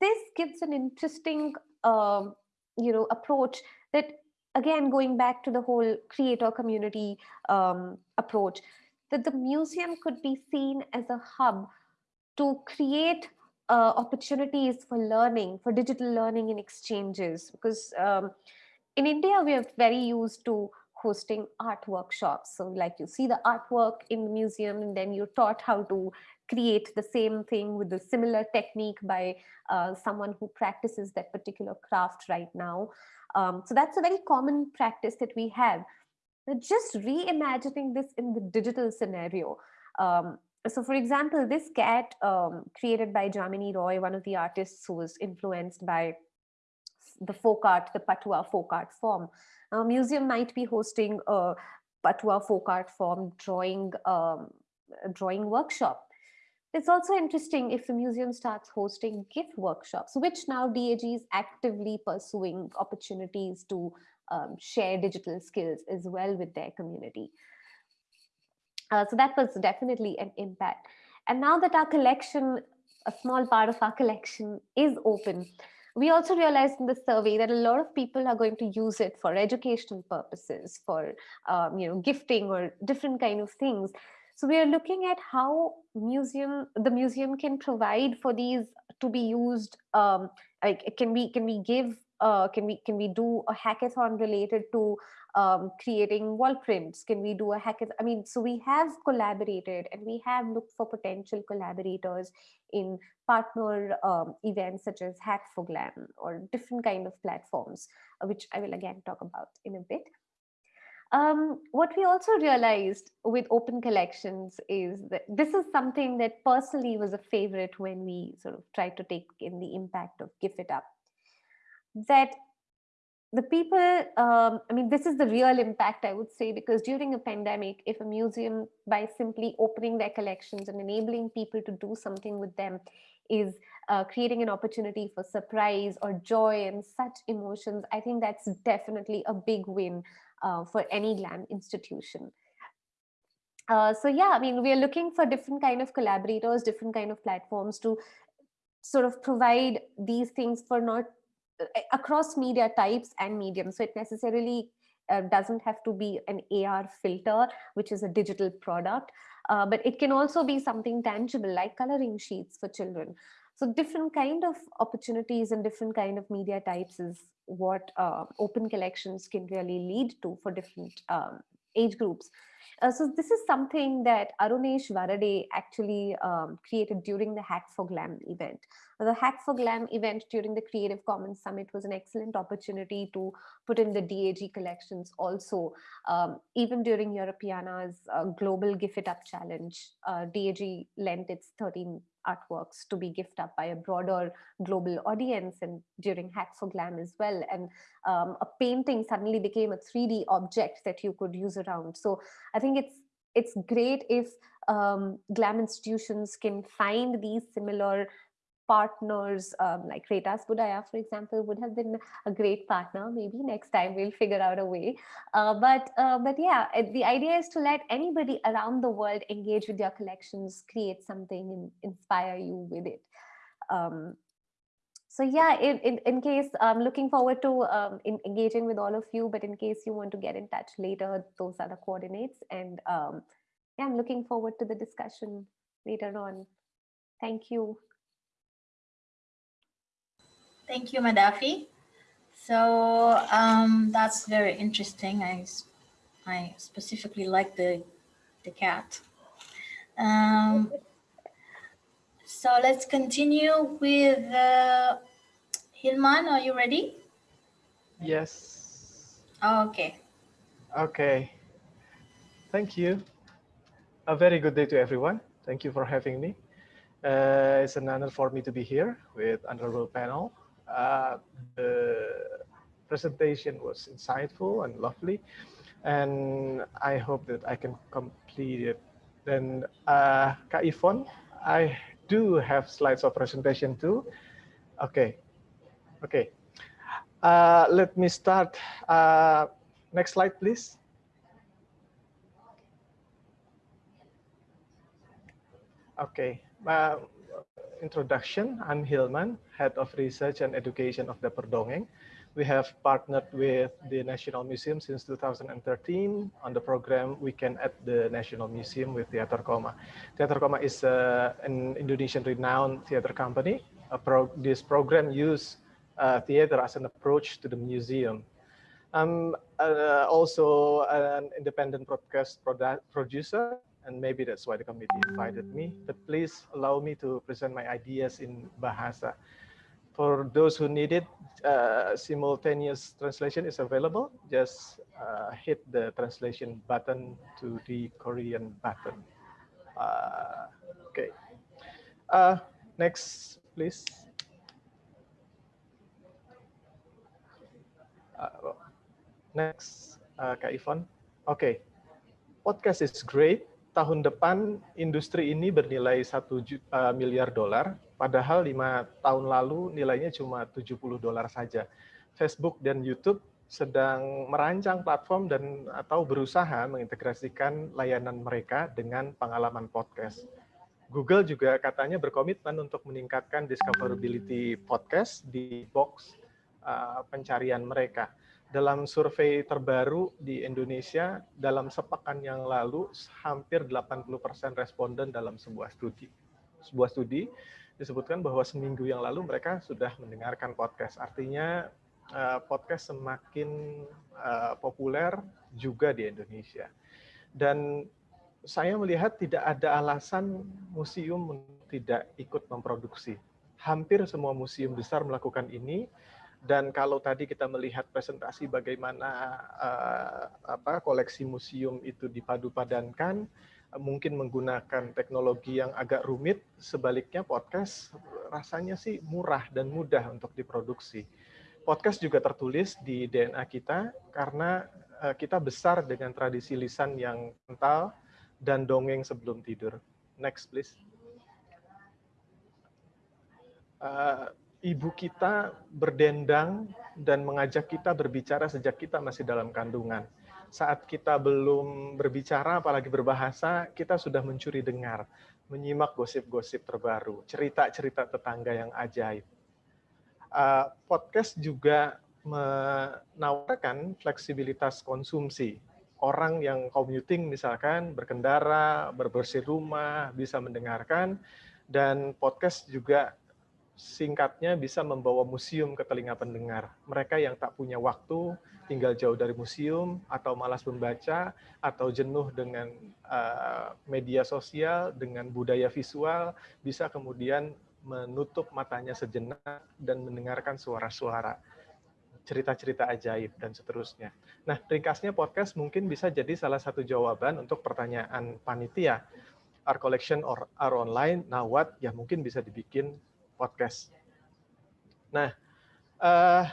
this gives an interesting um, you know approach that again going back to the whole creator community um, approach that the museum could be seen as a hub to create uh, opportunities for learning, for digital learning and exchanges. Because um, in India, we are very used to hosting art workshops. So like you see the artwork in the museum and then you're taught how to create the same thing with a similar technique by uh, someone who practices that particular craft right now. Um, so that's a very common practice that we have just reimagining this in the digital scenario um, so for example, this cat um, created by Jamini Roy, one of the artists who was influenced by the folk art, the Patwa folk art form. A museum might be hosting a Patwa folk art form drawing, um, drawing workshop. It's also interesting if the museum starts hosting gift workshops, which now DAG is actively pursuing opportunities to um, share digital skills as well with their community. Uh, so that was definitely an impact. And now that our collection, a small part of our collection is open, we also realized in the survey that a lot of people are going to use it for educational purposes, for um, you know, gifting or different kind of things. So we are looking at how museum, the museum can provide for these to be used. Um, like, can we can we give uh, can we can we do a hackathon related to um, creating wall prints? Can we do a hackathon? I mean, so we have collaborated and we have looked for potential collaborators in partner um, events such as Hack for Glam or different kind of platforms, uh, which I will again talk about in a bit. Um, what we also realized with open collections is that this is something that personally was a favorite when we sort of tried to take in the impact of GIF It Up that the people, um, I mean, this is the real impact, I would say, because during a pandemic, if a museum, by simply opening their collections and enabling people to do something with them, is uh, creating an opportunity for surprise or joy and such emotions, I think that's definitely a big win uh, for any GLAM institution. Uh, so yeah, I mean, we are looking for different kind of collaborators, different kind of platforms to sort of provide these things for not across media types and mediums. So it necessarily uh, doesn't have to be an AR filter, which is a digital product, uh, but it can also be something tangible like coloring sheets for children. So different kind of opportunities and different kind of media types is what uh, open collections can really lead to for different um, age groups. Uh, so this is something that Arunesh Varade actually um, created during the Hack for Glam event. The Hack for Glam event during the Creative Commons Summit was an excellent opportunity to put in the DAG collections also. Um, even during Europeana's uh, Global GIF It Up Challenge, uh, DAG lent its 13 artworks to be gifted up by a broader global audience and during Hack for Glam as well. And um, a painting suddenly became a 3D object that you could use around. So I think it's it's great if um, GLAM institutions can find these similar partners um, like Retas Budaya, for example, would have been a great partner. Maybe next time we'll figure out a way. Uh, but uh, but yeah, the idea is to let anybody around the world engage with your collections, create something, and inspire you with it. Um, so yeah, in, in, in case I'm looking forward to um, in, engaging with all of you, but in case you want to get in touch later, those are the coordinates. And um, yeah, I'm looking forward to the discussion later on. Thank you. Thank you, Medhavi. So um, that's very interesting. I, I specifically like the, the cat. Um, so let's continue with uh, Hilman. Are you ready? Yes. Oh, okay. Okay. Thank you. A very good day to everyone. Thank you for having me. Uh, it's an honor for me to be here with honorable panel uh, the presentation was insightful and lovely, and I hope that I can complete it. Then, uh, Kak I do have slides of presentation too. Okay, okay. Uh, let me start. Uh, next slide, please. Okay. Uh, introduction, I'm Hilman, Head of Research and Education of Dapur Dongeng. We have partnered with the National Museum since 2013 on the program Weekend at the National Museum with Theater Koma. Theater Koma is uh, an Indonesian renowned theater company. Pro this program uses uh, theater as an approach to the museum. I'm uh, also an independent broadcast producer and maybe that's why the committee invited me. But please allow me to present my ideas in Bahasa. For those who need it, uh, simultaneous translation is available. Just uh, hit the translation button to the Korean button. Uh, okay. Uh, next, please. Uh, next, uh, Kak. Okay. podcast is great. Tahun depan industri ini bernilai satu uh, miliar dolar, padahal lima tahun lalu nilainya cuma 70 dolar saja. Facebook dan YouTube sedang merancang platform dan atau berusaha mengintegrasikan layanan mereka dengan pengalaman podcast. Google juga katanya berkomitmen untuk meningkatkan discoverability podcast di box uh, pencarian mereka. Dalam survei terbaru di Indonesia, dalam sepekan yang lalu, hampir 80% responden dalam sebuah studi. Sebuah studi disebutkan bahwa seminggu yang lalu mereka sudah mendengarkan podcast. Artinya uh, podcast semakin uh, populer juga di Indonesia. Dan saya melihat tidak ada alasan museum tidak ikut memproduksi. Hampir semua museum besar melakukan ini. Dan kalau tadi kita melihat presentasi bagaimana uh, apa koleksi museum itu dipadu-padankan, mungkin menggunakan teknologi yang agak rumit, sebaliknya podcast rasanya sih murah dan mudah untuk diproduksi podcast juga tertulis di DNA kita karena uh, kita besar dengan tradisi lisan yang kental dan dongeng sebelum tidur. Next, please. Uh, ibu kita berdendang dan mengajak kita berbicara sejak kita masih dalam kandungan. Saat kita belum berbicara, apalagi berbahasa, kita sudah mencuri dengar, menyimak gosip-gosip terbaru, cerita-cerita tetangga yang ajaib uh, podcast juga menawarkan fleksibilitas konsumsi. Orang yang commuting misalkan berkendara, berbersih rumah, bisa mendengarkan, dan podcast juga singkatnya bisa membawa museum ke telinga pendengar. Mereka yang tak punya waktu, tinggal jauh dari museum, atau malas membaca, atau jenuh dengan uh, media sosial, dengan budaya visual, bisa kemudian menutup matanya sejenak dan mendengarkan suara-suara, cerita-cerita ajaib, dan seterusnya. Nah, ringkasnya podcast mungkin bisa jadi salah satu jawaban untuk pertanyaan panitia. Our collection or our online, now what? Ya mungkin bisa dibikin podcast. Nah, uh,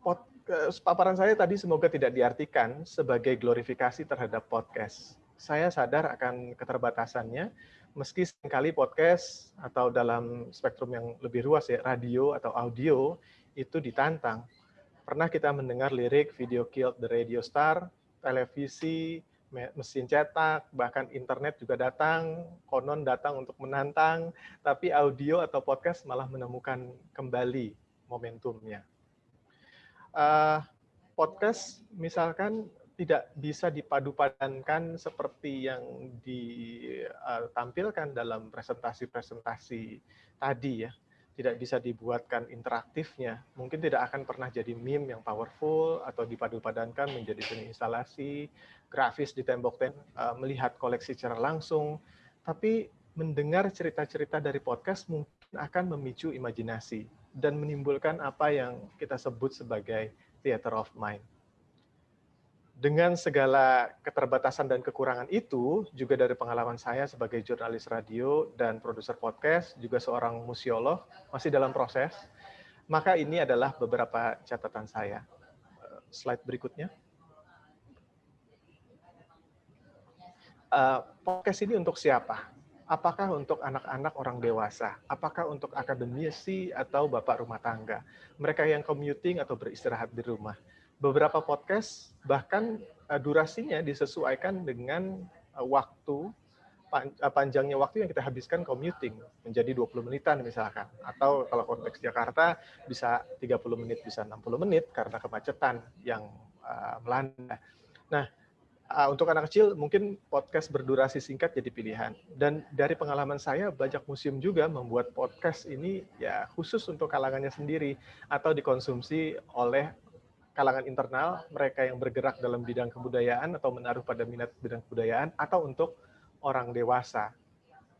pod, uh, paparan saya tadi semoga tidak diartikan sebagai glorifikasi terhadap podcast. Saya sadar akan keterbatasannya, meski sering kali podcast atau dalam spektrum yang lebih luas ya, radio atau audio itu ditantang. Pernah kita mendengar lirik Video Killed the Radio Star, televisi, mesin cetak, bahkan internet juga datang, konon datang untuk menantang, tapi audio atau podcast malah menemukan kembali momentumnya. Uh, podcast misalkan tidak bisa dipadu-padankan seperti yang ditampilkan dalam presentasi-presentasi tadi ya. Tidak bisa dibuatkan interaktifnya. Mungkin tidak akan pernah jadi meme yang powerful atau dipadu-padankan menjadi seni instalasi, grafis di tembok ten, uh, melihat koleksi secara langsung. Tapi mendengar cerita-cerita dari podcast mungkin akan memicu imajinasi dan menimbulkan apa yang kita sebut sebagai theater of mind dengan segala keterbatasan dan kekurangan itu, juga dari pengalaman saya sebagai jurnalis radio dan produser podcast, juga seorang museolog, masih dalam proses, maka ini adalah beberapa catatan saya. Eh, slide berikutnya. Uh, podcast ini untuk siapa? Apakah untuk anak-anak orang dewasa? Apakah untuk akademisi atau bapak rumah tangga? Mereka yang commuting atau beristirahat di rumah? Beberapa podcast bahkan uh, durasinya disesuaikan dengan uh, waktu pan, uh, panjangnya waktu yang kita habiskan commuting menjadi 20 menitan misalkan atau kalau konteks Jakarta bisa 30 menit bisa 60 menit karena kemacetan yang uh, melanda. Nah, uh, untuk anak kecil mungkin podcast berdurasi singkat jadi pilihan. Dan dari pengalaman saya banyak museum juga membuat podcast ini ya khusus untuk kalangannya sendiri atau dikonsumsi oleh kalangan internal, mereka yang bergerak dalam bidang kebudayaan atau menaruh pada minat bidang kebudayaan, atau untuk orang dewasa.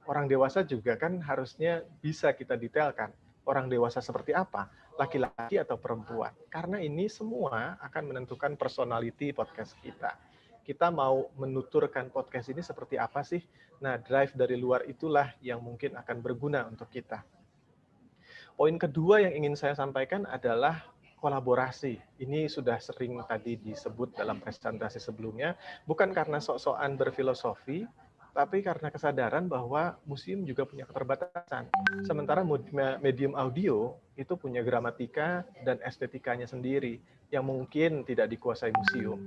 Orang dewasa juga kan harusnya bisa kita detailkan. Orang dewasa seperti apa? Laki-laki atau perempuan? Karena ini semua akan menentukan personality podcast kita. kita mau menuturkan podcast ini seperti apa sih? Nah, drive dari luar itulah yang mungkin akan berguna untuk kita. Poin kedua yang ingin saya sampaikan adalah kolaborasi. Ini sudah sering tadi disebut dalam presentasi sebelumnya, bukan karena sok-sokan berfilosofi, tapi karena kesadaran bahwa museum juga punya keterbatasan. Sementara medium audio itu punya gramatika dan estetikanya sendiri yang mungkin tidak dikuasai museum.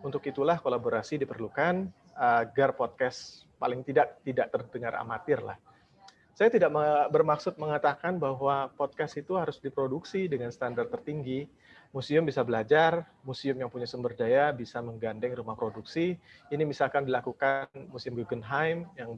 Untuk itulah kolaborasi diperlukan agar podcast paling tidak tidak terdengar amatir lah. Saya tidak bermaksud mengatakan bahwa podcast itu harus diproduksi dengan standar tertinggi, museum bisa belajar, museum yang punya sumber daya bisa menggandeng rumah produksi. Ini misalkan dilakukan Museum Guggenheim yang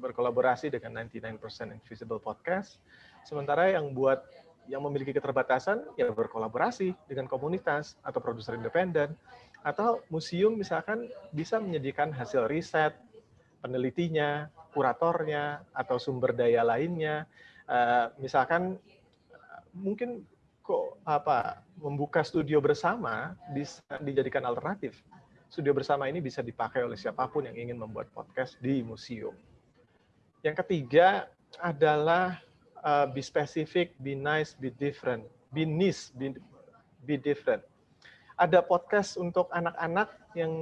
berkolaborasi dengan 99% Invisible Podcast. Sementara yang buat yang memiliki keterbatasan ya berkolaborasi dengan komunitas atau produser independen atau museum misalkan bisa menyediakan hasil riset penelitinya, kuratornya atau sumber daya lainnya. Uh, misalkan mungkin kok apa membuka studio bersama bisa dijadikan alternatif. Studio bersama ini bisa dipakai oleh siapa pun yang ingin membuat podcast di museum. Yang ketiga adalah uh, be specific, be nice, be different, be niche, be, be different. Ada podcast untuk anak-anak yang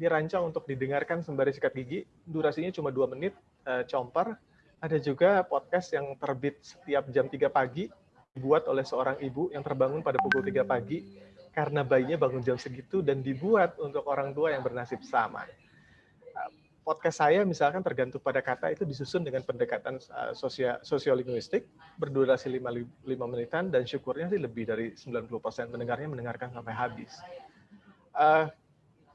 dirancang untuk didengarkan sembari sikat gigi, durasinya cuma dua menit, uh, comper. Ada juga podcast yang terbit setiap jam 3 pagi, dibuat oleh seorang ibu yang terbangun pada pukul 3 pagi karena bayinya bangun jam segitu dan dibuat untuk orang tua yang bernasib sama. Podcast saya misalkan tergantung pada kata itu disusun dengan pendekatan uh, sosio sosiolinguistik berdurasi 5, 5 menitan dan syukurnya sih lebih dari 90% mendengarnya mendengarkan sampai habis. Uh,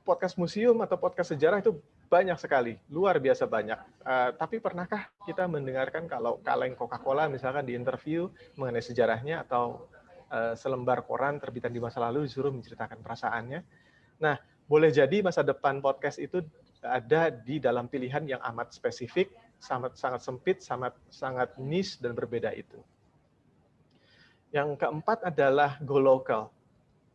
podcast museum atau podcast sejarah itu banyak sekali, luar biasa banyak. Uh, tapi pernahkah kita mendengarkan kalau kaleng Coca-Cola misalkan di interview mengenai sejarahnya atau uh, selembar koran terbitan di masa lalu disuruh menceritakan perasaannya? Nah, boleh jadi masa depan podcast itu ada di dalam pilihan yang amat spesifik, sangat sangat sempit, sangat sangat niche dan berbeda itu. Yang keempat adalah go local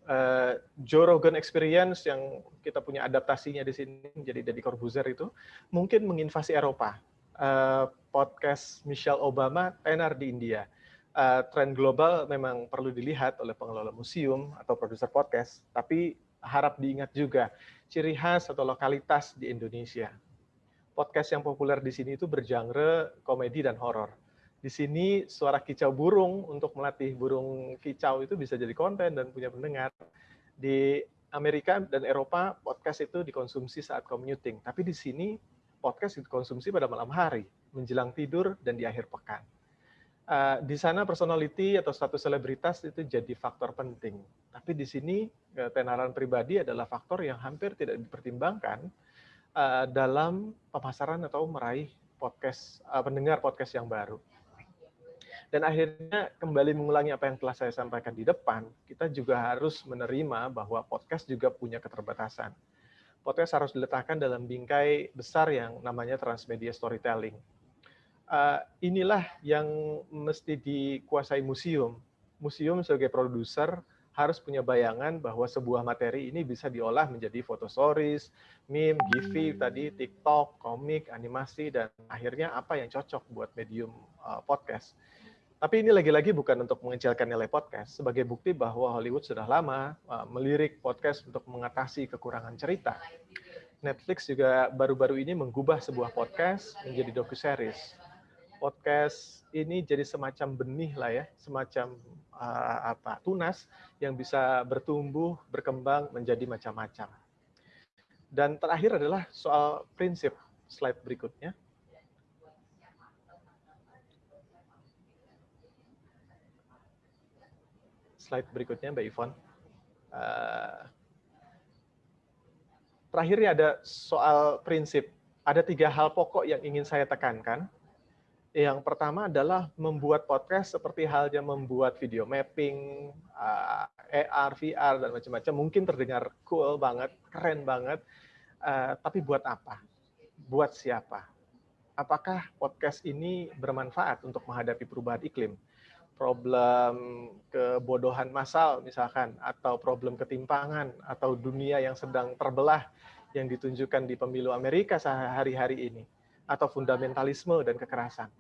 uh, Joe Rogan Experience yang kita punya adaptasinya di sini menjadi Deddy Corbuzier itu mungkin menginvasi Eropa. Uh, podcast Michelle Obama tenar di India. Uh, tren global memang perlu dilihat oleh pengelola museum atau produser podcast, tapi harap diingat juga ciri khas atau lokalitas di Indonesia. Podcast yang populer di sini itu bergenre komedi dan horor di sini suara kicau burung untuk melatih burung kicau itu bisa jadi konten dan punya pendengar. Di Amerika dan Eropa podcast itu dikonsumsi saat commuting, tapi di sini podcast dikonsumsi pada malam hari, menjelang tidur dan di akhir pekan. Uh, di sana personality atau status selebritas itu jadi faktor penting. Tapi di sini uh, tenaran pribadi adalah faktor yang hampir tidak dipertimbangkan uh, dalam pemasaran atau meraih podcast uh, pendengar podcast yang baru. Dan akhirnya kembali mengulangi apa yang telah saya sampaikan di depan, kita juga harus menerima bahwa podcast juga punya keterbatasan. Podcast harus diletakkan dalam bingkai besar yang namanya transmedia storytelling. Inilah yang mesti dikuasai museum. Museum sebagai produser harus punya bayangan bahwa sebuah materi ini bisa diolah menjadi foto stories, meme, gifi, tadi TikTok, komik, animasi, dan akhirnya apa yang cocok buat medium uh, podcast. Tapi ini lagi-lagi bukan untuk mengecilkan nilai podcast, sebagai bukti bahwa Hollywood sudah lama uh, melirik podcast untuk mengatasi kekurangan cerita. Netflix juga baru-baru ini menggubah sebuah podcast menjadi docu-series. Podcast ini jadi semacam benih lah ya, semacam uh, apa tunas yang bisa bertumbuh, berkembang menjadi macam-macam. Dan terakhir adalah soal prinsip slide berikutnya. slide berikutnya Mbak Ivon. Uh, terakhirnya ada soal prinsip. Ada tiga hal pokok yang ingin saya tekankan. Yang pertama adalah membuat podcast seperti halnya membuat video mapping, uh, AR, VR, dan macam-macam. Mungkin terdengar cool banget, keren banget. Uh, tapi buat apa? Buat siapa? Apakah podcast ini bermanfaat untuk menghadapi perubahan iklim? problem kebodohan massal misalkan, atau problem ketimpangan, atau dunia yang sedang terbelah yang ditunjukkan di pemilu Amerika sehari-hari ini, atau fundamentalisme dan kekerasan.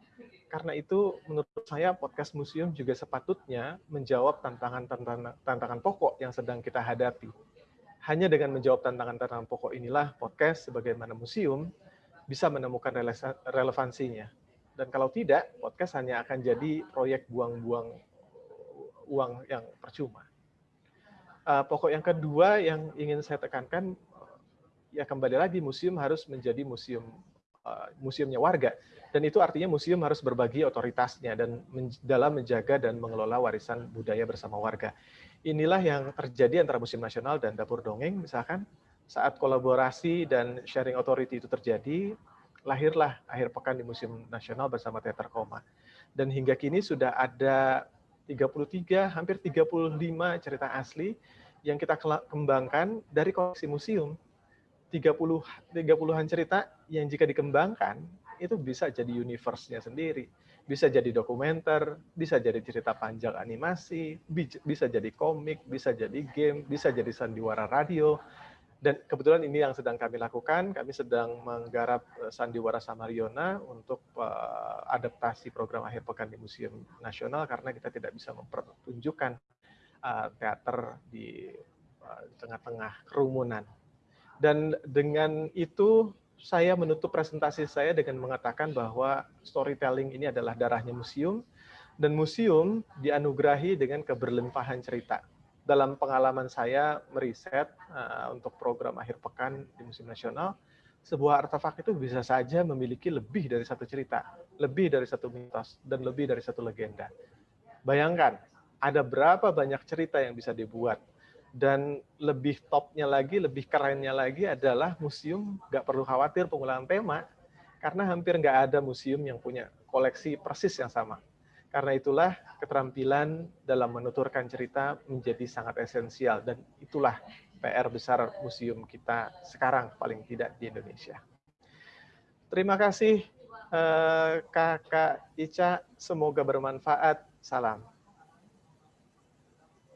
Karena itu menurut saya podcast museum juga sepatutnya menjawab tantangan-tantangan tantangan pokok yang sedang kita hadapi. Hanya dengan menjawab tantangan-tantangan pokok inilah podcast sebagaimana museum bisa menemukan relevansinya. Dan kalau tidak, podcast hanya akan jadi proyek buang-buang uang yang percuma. Uh, pokok yang kedua yang ingin saya tekankan, ya kembali lagi museum harus menjadi museum museumnya warga. Dan itu artinya museum harus berbagi otoritasnya dan men dalam menjaga dan mengelola warisan budaya bersama warga inilah yang terjadi antara Museum Nasional dan Dapur Dongeng, misalkan saat kolaborasi dan sharing authority itu terjadi, lahirlah akhir pekan di Museum Nasional bersama Teater Koma. Dan hingga kini sudah ada 33, hampir 35 cerita asli yang kita kembangkan dari koleksi museum. 30 30-an cerita yang jika dikembangkan itu bisa jadi universe-nya sendiri bisa jadi dokumenter, bisa jadi cerita panjang animasi, bisa jadi komik, bisa jadi game, bisa jadi sandiwara radio. Dan kebetulan ini yang sedang kami lakukan, kami sedang menggarap eh, Sandiwara Samariona untuk uh, adaptasi program akhir pekan di Museum Nasional karena kita tidak bisa mempertunjukkan uh, teater di tengah-tengah kerumunan. Dan dengan itu saya menutup presentasi saya dengan mengatakan bahwa storytelling ini adalah darahnya museum, dan museum dianugerahi dengan keberlimpahan cerita. Dalam pengalaman saya meriset uh, untuk program akhir pekan di Museum Nasional, sebuah artefak itu bisa saja memiliki lebih dari satu cerita, lebih dari satu mitos, dan lebih dari satu legenda. Bayangkan, ada berapa banyak cerita yang bisa dibuat dan lebih topnya lagi, lebih kerennya lagi adalah museum nggak perlu khawatir pengulangan tema, karena hampir nggak ada museum yang punya koleksi persis yang sama. Karena itulah keterampilan dalam menuturkan cerita menjadi sangat esensial, dan itulah PR besar museum kita sekarang paling tidak di Indonesia. Terima kasih eh, Kakak Ica, semoga bermanfaat. Salam.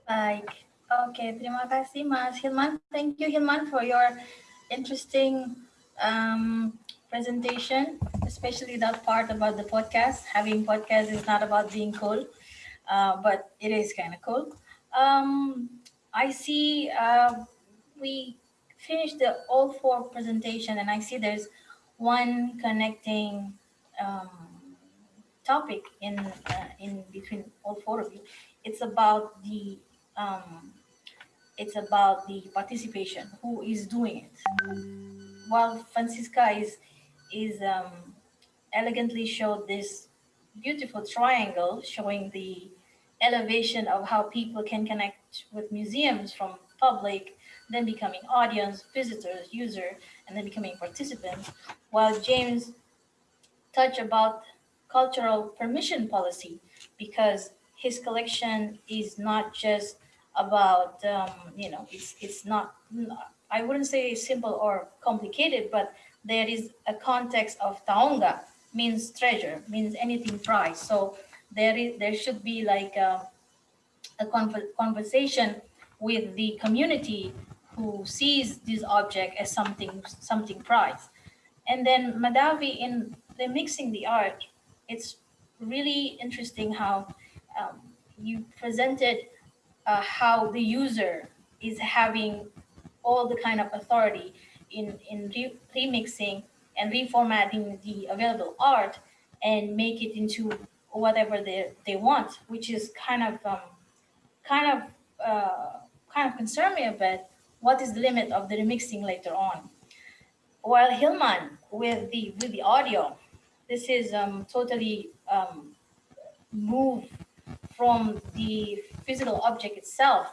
Baik, Okay, terima kasih Mas Hilman. Thank you Hilman for your interesting um, presentation, especially that part about the podcast. Having podcast is not about being cool, uh, but it is kind of cool. Um, I see uh, we finished the all four presentation and I see there's one connecting um, topic in uh, in between all four of you. It's about the um, it's about the participation, who is doing it. While Franziska is, is um, elegantly showed this beautiful triangle showing the elevation of how people can connect with museums from public, then becoming audience, visitors, user, and then becoming participants, while James touched about cultural permission policy because his collection is not just about, um, you know, it's, it's not, I wouldn't say simple or complicated, but there is a context of taonga, means treasure, means anything prized. So there is, there should be like a, a conversation with the community who sees this object as something, something prized. And then Medhavi in the mixing the art, it's really interesting how um, you presented uh, how the user is having all the kind of authority in, in re remixing and reformatting the available art and make it into whatever they, they want, which is kind of um, kind of uh, kind of concern me a bit. What is the limit of the remixing later on? While Hilman with the with the audio, this is um, totally um, move from the physical object itself,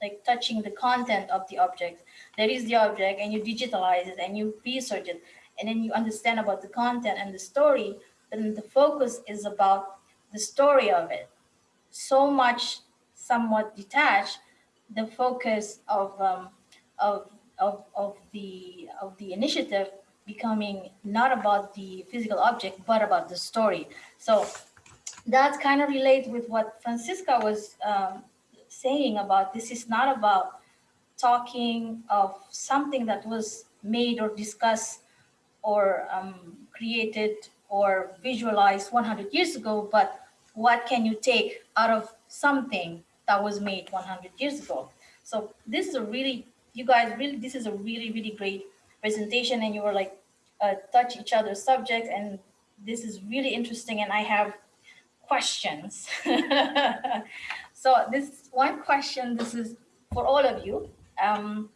like touching the content of the object. There is the object and you digitalize it and you research it and then you understand about the content and the story, then the focus is about the story of it. So much somewhat detached, the focus of, um, of, of, of, the, of the initiative becoming not about the physical object, but about the story. So that kind of relates with what Franziska was um, saying about this is not about talking of something that was made or discussed or um, created or visualized 100 years ago, but what can you take out of something that was made 100 years ago? So this is a really, you guys really, this is a really, really great presentation and you were like, uh, touch each other's subjects and this is really interesting and I have questions. so this one question, this is for all of you. Um,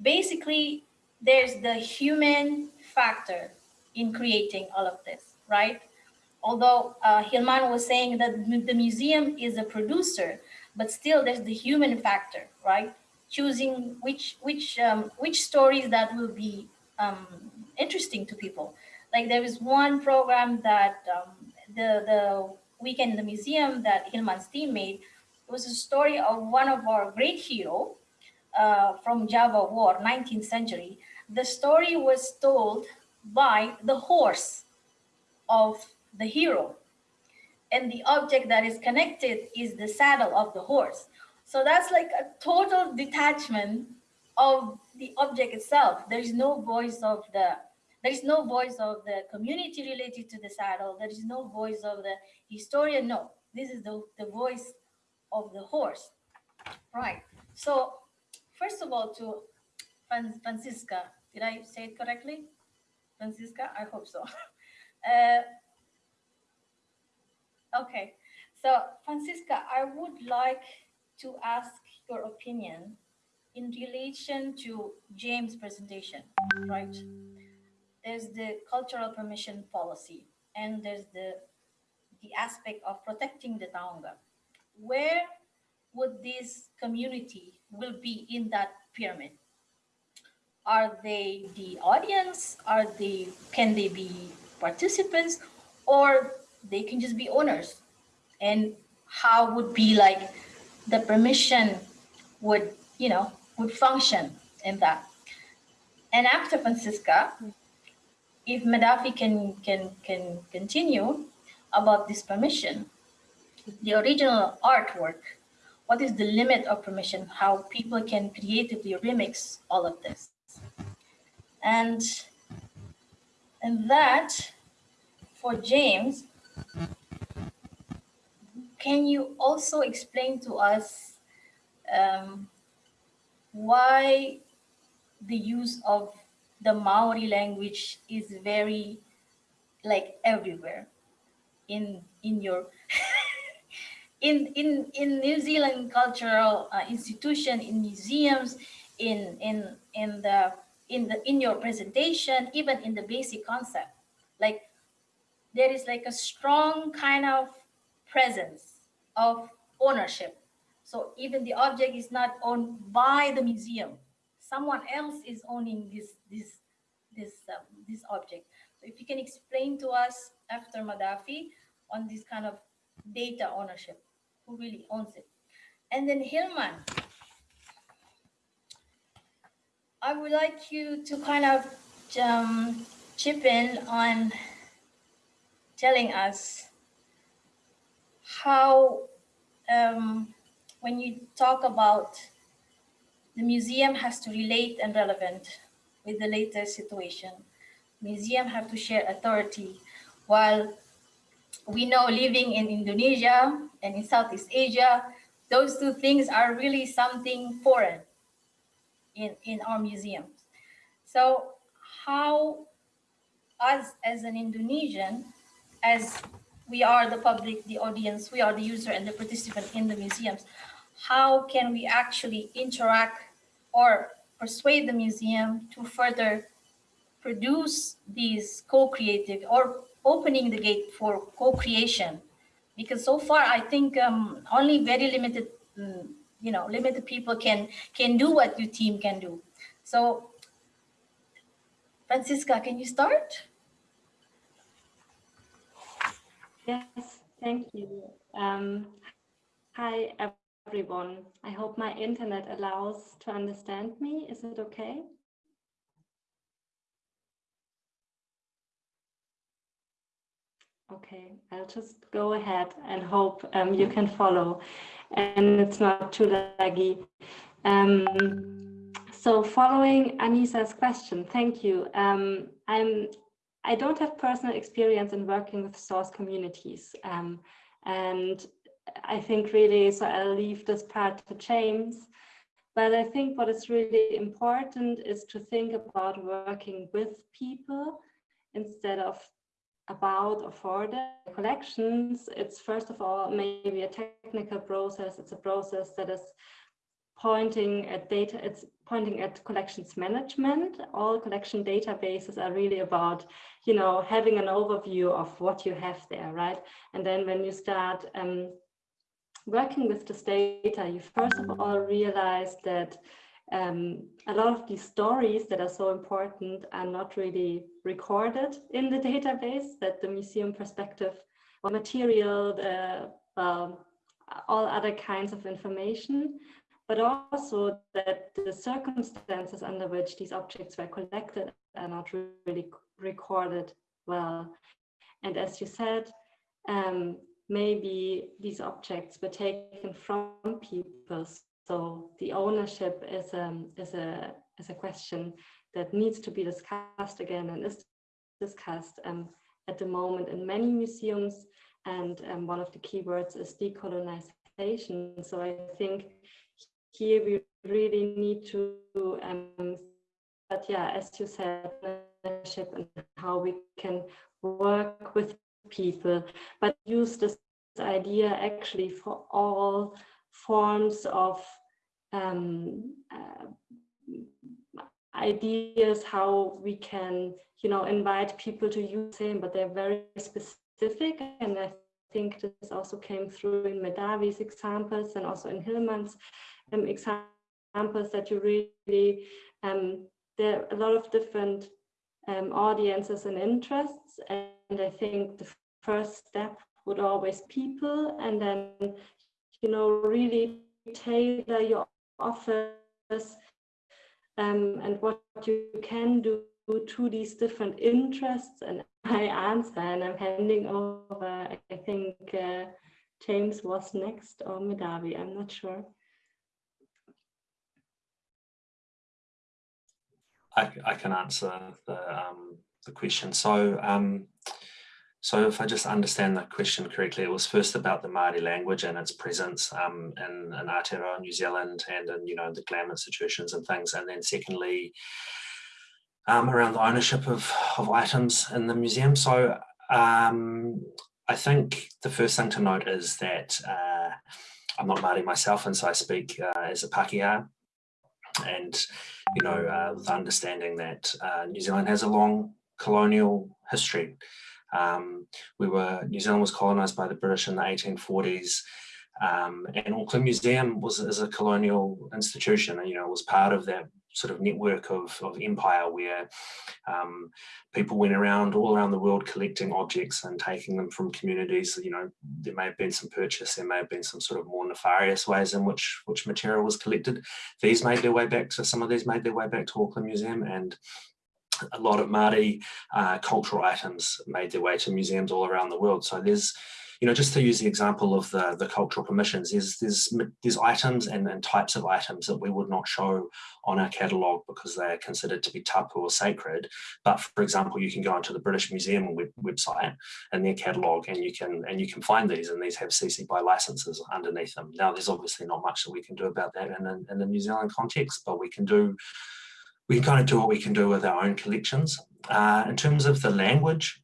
basically, there's the human factor in creating all of this, right? Although uh, Hilman was saying that the museum is a producer, but still there's the human factor, right? Choosing which which um, which stories that will be um, interesting to people. Like there is one program that um, the the weekend in the museum that Hilman's team made. It was a story of one of our great hero uh, from Java War, 19th century. The story was told by the horse of the hero. And the object that is connected is the saddle of the horse. So that's like a total detachment of the object itself. There is no voice of the there is no voice of the community related to the saddle. There is no voice of the historian. No, this is the, the voice of the horse. Right. So first of all, to Franziska, did I say it correctly? Franziska, I hope so. uh, okay, so Franziska, I would like to ask your opinion in relation to James' presentation, right? There's the cultural permission policy, and there's the, the aspect of protecting the Taonga. Where would this community will be in that pyramid? Are they the audience? Are they, can they be participants? Or they can just be owners? And how would be like the permission would, you know, would function in that? And after Franziska, hmm. If Medhavi can, can, can continue about this permission, the original artwork, what is the limit of permission, how people can creatively remix all of this. And, and that, for James, can you also explain to us um, why the use of the Maori language is very like everywhere in in your in in in New Zealand cultural uh, institution in museums in in in the in the in your presentation, even in the basic concept. Like there is like a strong kind of presence of ownership. So even the object is not owned by the museum. Someone else is owning this this this um, this object. So if you can explain to us after Medhavi on this kind of data ownership, who really owns it. And then Hilman, I would like you to kind of um, chip in on telling us how, um, when you talk about the museum has to relate and relevant with the latest situation. Museum have to share authority while we know living in Indonesia and in Southeast Asia, those two things are really something foreign in, in our museums. So how us as an Indonesian, as we are the public, the audience, we are the user and the participant in the museums, how can we actually interact or persuade the museum to further produce these co-creative or opening the gate for co-creation? Because so far, I think um, only very limited um, you know, limited people can can do what your team can do. So, Franziska, can you start? Yes, thank you. Um, hi, everyone. I hope my internet allows to understand me. Is it okay? Okay, I'll just go ahead and hope um, you can follow and it's not too laggy. Um, so following Anisa's question, thank you. Um, I'm, I don't have personal experience in working with source communities. Um, and I think really, so I'll leave this part to James. But I think what is really important is to think about working with people instead of about or for the collections, it's first of all maybe a technical process. It's a process that is pointing at data, it's pointing at collections management. All collection databases are really about, you know, having an overview of what you have there, right? And then when you start um, working with this data, you first of all realize that um, a lot of these stories that are so important are not really recorded in the database, that the museum perspective or material, the, all other kinds of information, but also that the circumstances under which these objects were collected are not really recorded well. And as you said, um, maybe these objects were taken from people so the ownership is, um, is, a, is a question that needs to be discussed again and is discussed um, at the moment in many museums. And um, one of the keywords is decolonization. So I think here we really need to, um, but yeah, as you said, and how we can work with people, but use this idea actually for all forms of um, uh, ideas how we can, you know, invite people to use them, but they're very specific. And I think this also came through in Medhavi's examples and also in Hilman's um, examples that you really, um, there are a lot of different um, audiences and interests. And I think the first step would always people and then you know, really tailor your offers um, and what you can do to these different interests. And I answer and I'm handing over I think uh, James was next or Medhavi I'm not sure. I, I can answer the, um, the question. So um, so if I just understand the question correctly, it was first about the Māori language and its presence um, in, in Aotearoa, New Zealand, and in, you know, the GLAM institutions and things. And then secondly, um, around the ownership of, of items in the museum. So um, I think the first thing to note is that uh, I'm not Māori myself, and so I speak uh, as a Pākehā. And, you know, uh, with understanding that uh, New Zealand has a long colonial history. Um, we were, New Zealand was colonised by the British in the 1840s. Um, and Auckland Museum was is a colonial institution, and you know, was part of that sort of network of, of empire where um, people went around all around the world collecting objects and taking them from communities. You know, there may have been some purchase, there may have been some sort of more nefarious ways in which which material was collected. These made their way back to some of these made their way back to Auckland Museum, and a lot of Māori uh, cultural items made their way to museums all around the world. So there's, you know, just to use the example of the, the cultural permissions, there's, there's, there's items and, and types of items that we would not show on our catalogue because they're considered to be tapu or sacred. But for example, you can go onto the British Museum web, website and their catalogue and you can and you can find these and these have CC BY licenses underneath them. Now, there's obviously not much that we can do about that in, in, in the New Zealand context, but we can do we kind of do what we can do with our own collections. Uh, in terms of the language,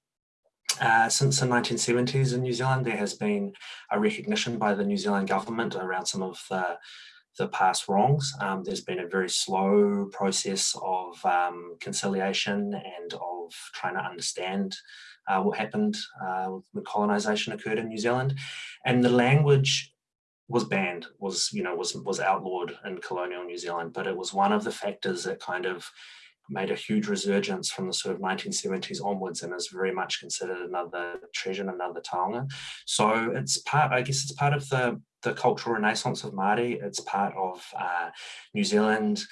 uh, since the 1970s in New Zealand, there has been a recognition by the New Zealand government around some of the, the past wrongs. Um, there's been a very slow process of um, conciliation and of trying to understand uh, what happened uh, when colonisation occurred in New Zealand. And the language was banned, was, you know, was, was outlawed in colonial New Zealand, but it was one of the factors that kind of made a huge resurgence from the sort of 1970s onwards and is very much considered another treasure and another taonga. So it's part, I guess it's part of the, the cultural renaissance of Māori. It's part of uh, New Zealand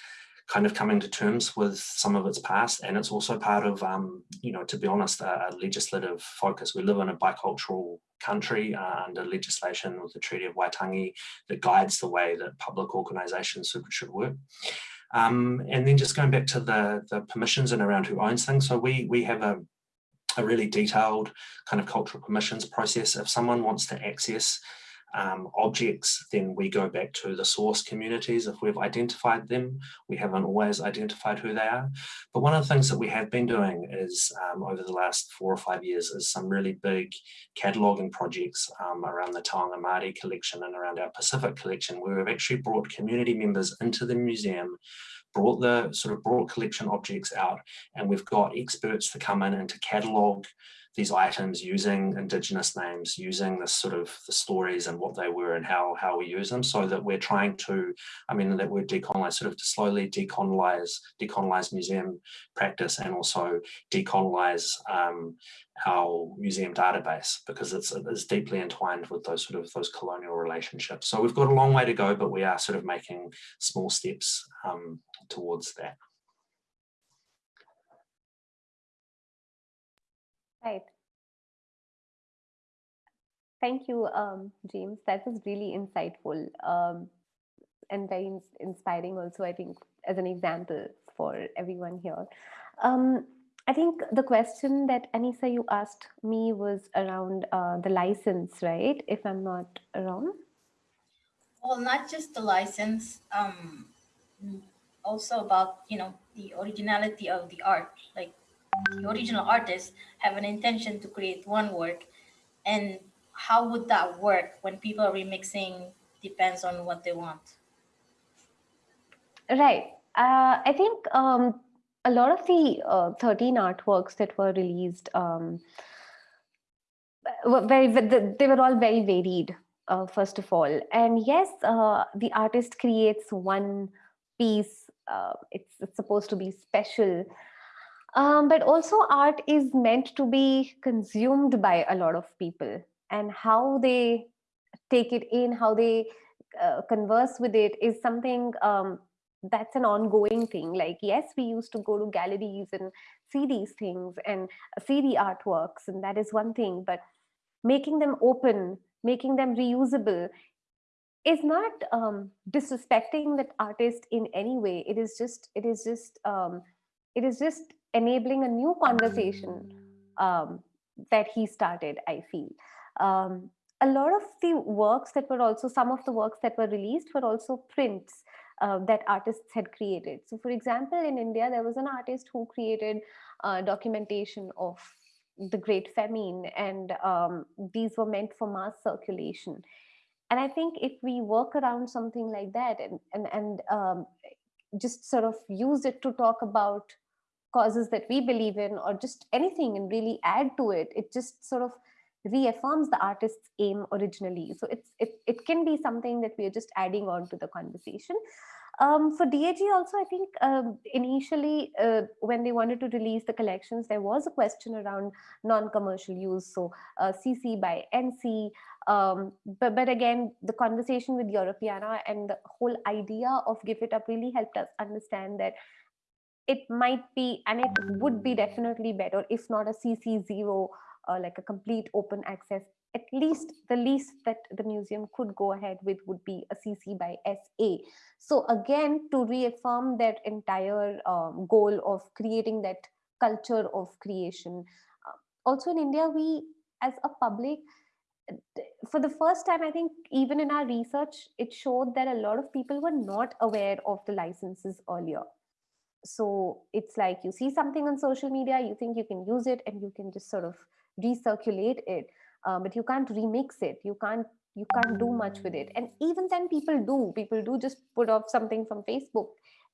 kind of coming to terms with some of its past and it's also part of um, you know to be honest a, legislative focus we live in a bicultural country uh, under legislation with the Treaty of Waitangi that guides the way that public organisations should, should work. Um, and then just going back to the, the permissions and around who owns things. So we, we have a, a really detailed kind of cultural permissions process. If someone wants to access um, objects, then we go back to the source communities. If we've identified them, we haven't always identified who they are. But one of the things that we have been doing is um, over the last four or five years is some really big cataloguing projects um, around the Taonga Māori collection and around our Pacific collection, where we've actually brought community members into the museum brought the sort of brought collection objects out and we've got experts to come in and to catalogue these items using indigenous names, using this sort of the stories and what they were and how, how we use them so that we're trying to, I mean, that we're decolonize, sort of slowly decolonize, decolonize museum practice and also decolonize um, our museum database because it's, it's deeply entwined with those sort of those colonial relationships. So we've got a long way to go, but we are sort of making small steps um, towards that. Right. Thank you, um, James. That was really insightful um, and very ins inspiring also, I think, as an example for everyone here. Um, I think the question that Anissa, you asked me was around uh, the license, right? If I'm not wrong. Well, not just the license, um, also about, you know, the originality of the art, like the original artists have an intention to create one work and how would that work when people are remixing depends on what they want? Right. Uh, i think um, a lot of the uh, 13 artworks that were released um, were very they were all very varied uh, first of all. And yes uh, the artist creates one piece uh, it's, it's supposed to be special um, but also art is meant to be consumed by a lot of people and how they take it in, how they uh, converse with it is something um, that's an ongoing thing. Like, yes, we used to go to galleries and see these things and see the artworks, and that is one thing, but making them open, making them reusable is not um, disrespecting that artist in any way. It is just, it is just, um, it is just enabling a new conversation um, that he started, I feel. Um, a lot of the works that were also, some of the works that were released were also prints uh, that artists had created. So for example, in India, there was an artist who created uh, documentation of the Great Famine and um, these were meant for mass circulation. And I think if we work around something like that and, and, and um, just sort of use it to talk about causes that we believe in or just anything and really add to it it just sort of reaffirms the artist's aim originally so it's it, it can be something that we are just adding on to the conversation um, for DAG also, I think um, initially uh, when they wanted to release the collections, there was a question around non-commercial use. So uh, CC by NC, um, but, but again, the conversation with Europeana and the whole idea of GIF It Up really helped us understand that it might be and it would be definitely better if not a cc0 uh, like a complete open access. At least the least that the museum could go ahead with would be a cc by sa so again to reaffirm that entire um, goal of creating that culture of creation uh, also in india we as a public for the first time i think even in our research it showed that a lot of people were not aware of the licenses earlier so it's like you see something on social media you think you can use it and you can just sort of recirculate it um, but you can't remix it. You can't you can't do much with it. And even then people do. People do just put off something from facebook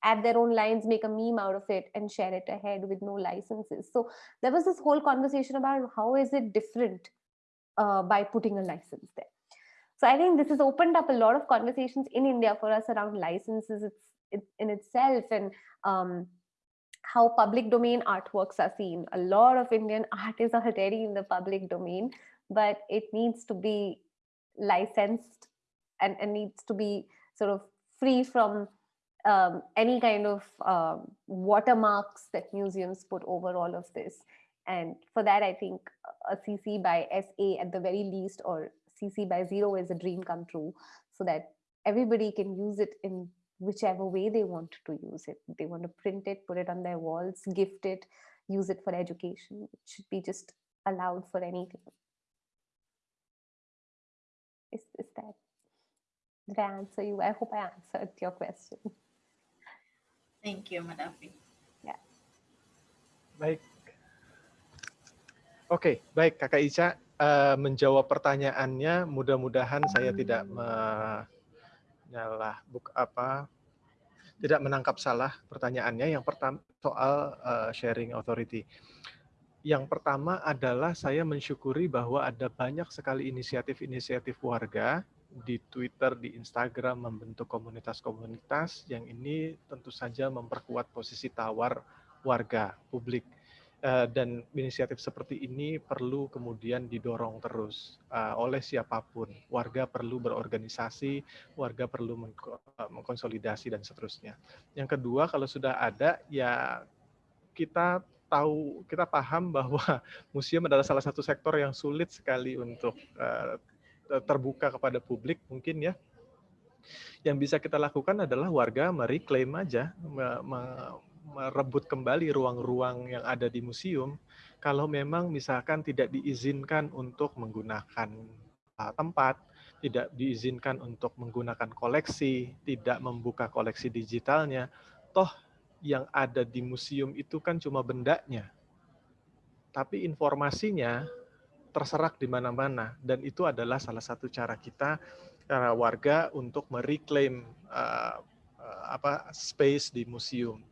add their own lines make a meme out of it and share it ahead with no licenses. So there was this whole conversation about how is it different uh, by putting a license there. So i think this has opened up a lot of conversations in india for us around licenses. It's in itself and um, how public domain artworks are seen. A lot of Indian art is already in the public domain, but it needs to be licensed and, and needs to be sort of free from um, any kind of um, watermarks that museums put over all of this. And for that, I think a CC by SA at the very least, or CC by zero is a dream come true, so that everybody can use it in whichever way they want to use it. They want to print it, put it on their walls, gift it, use it for education. It should be just allowed for anything. Is, is that, did I answer you? I hope I answered your question. Thank you, Medhavi. Baik. Oke, baik Kakak Ica. eh, menjawab pertanyaannya, mudah-mudahan saya tidak menyalah buk apa tidak menangkap salah pertanyaannya. Yang pertama soal eh, sharing authority. Yang pertama adalah saya mensyukuri bahwa ada banyak sekali inisiatif-inisiatif warga di Twitter, di Instagram membentuk komunitas-komunitas yang ini tentu saja memperkuat posisi tawar warga publik Eh, dan inisiatif seperti ini perlu kemudian didorong terus eh, oleh siapa pun. Warga perlu berorganisasi, warga perlu mengko- eh, mengkonsolidasi dan seterusnya. Yang kedua, kalau sudah ada, ya kita tahu, kita paham bahwa museum adalah salah satu sektor yang sulit sekali untuk eh, terbuka kepada publik mungkin ya. Yang bisa kita lakukan adalah warga mereklaim aja, merebut kembali ruang-ruang yang ada di museum kalau memang misalkan tidak diizinkan untuk menggunakan uh, tempat, tidak diizinkan untuk menggunakan koleksi, tidak membuka koleksi digitalnya, toh yang ada di museum itu kan cuma bendanya. Tapi informasinya terserak di mana-mana dan itu adalah salah satu cara kita cara warga untuk mereklaim uh, uh, apa space di museum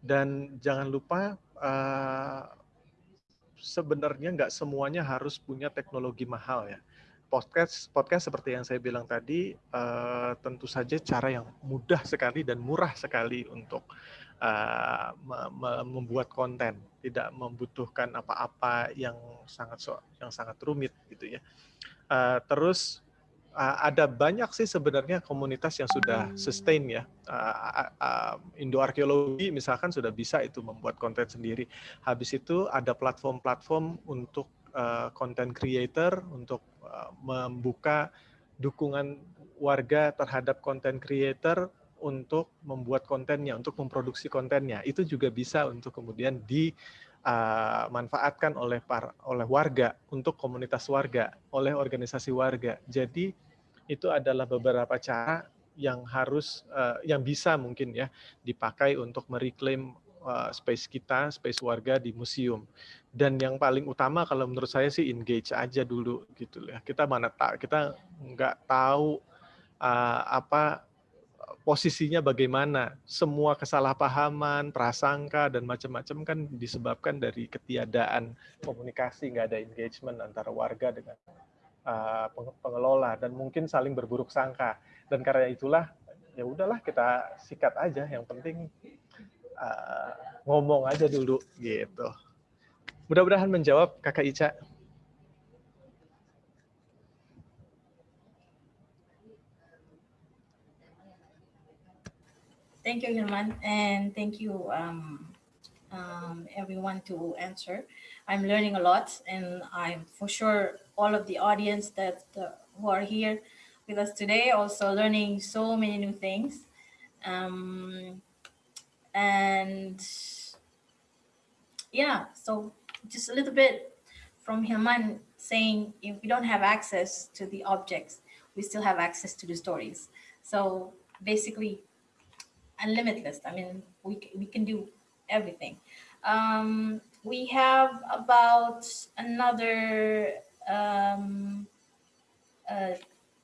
dan jangan lupa uh, sebenarnya nggak semuanya harus punya teknologi mahal ya. Podcast podcast seperti yang saya bilang tadi uh, tentu saja cara yang mudah sekali dan murah sekali untuk uh, me- me- membuat konten, tidak membutuhkan apa-apa yang sangat so- yang sangat rumit gitu ya. Uh, terus uh, ada banyak sih sebenarnya komunitas yang sudah sustain ya. Uh, uh, Indo arkeologi misalkan sudah bisa itu membuat konten sendiri. Habis itu ada platform-platform untuk uh, content creator untuk uh, membuka dukungan warga terhadap content creator untuk membuat kontennya, untuk memproduksi kontennya. Itu juga bisa untuk kemudian dimanfaatkan oleh par, oleh warga untuk komunitas warga, oleh organisasi warga. Jadi itu adalah beberapa cara yang harus uh, yang bisa mungkin ya dipakai untuk mereklaim uh, space kita, space warga di museum. Dan yang paling utama kalau menurut saya sih engage aja dulu gitu ya. Kita mana tak kita nggak tahu uh, apa posisinya bagaimana. Semua kesalahpahaman, prasangka dan macam-macam kan disebabkan dari ketiadaan komunikasi, nggak ada engagement antara warga dengan uh, peng- pengelola dan mungkin saling berburuk sangka. Dan karena itulah ya udahlah kita sikat aja. Yang penting uh, ngomong aja dulu gitu. Mudah-mudahan menjawab Kakak Ica. Thank you, Hilman, and thank you, um, um, everyone to answer. I'm learning a lot, and I'm for sure all of the audience that uh, who are here with us today also learning so many new things. Um, and yeah, so just a little bit from Hilman saying if we don't have access to the objects, we still have access to the stories. So basically, unlimitless. I mean, we, we can do everything. Um, we have about another um, uh,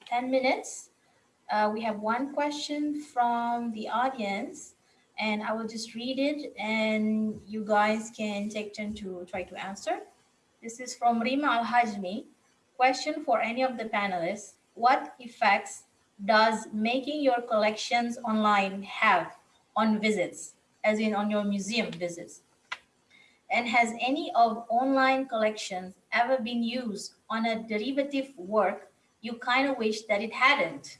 10 minutes. Uh, we have one question from the audience, and I will just read it, and you guys can take turn to try to answer. This is from Rima Al Hajmi. Question for any of the panelists What effects does making your collections online have on visits, as in on your museum visits? And has any of online collections ever been used on a derivative work you kind of wish that it hadn't?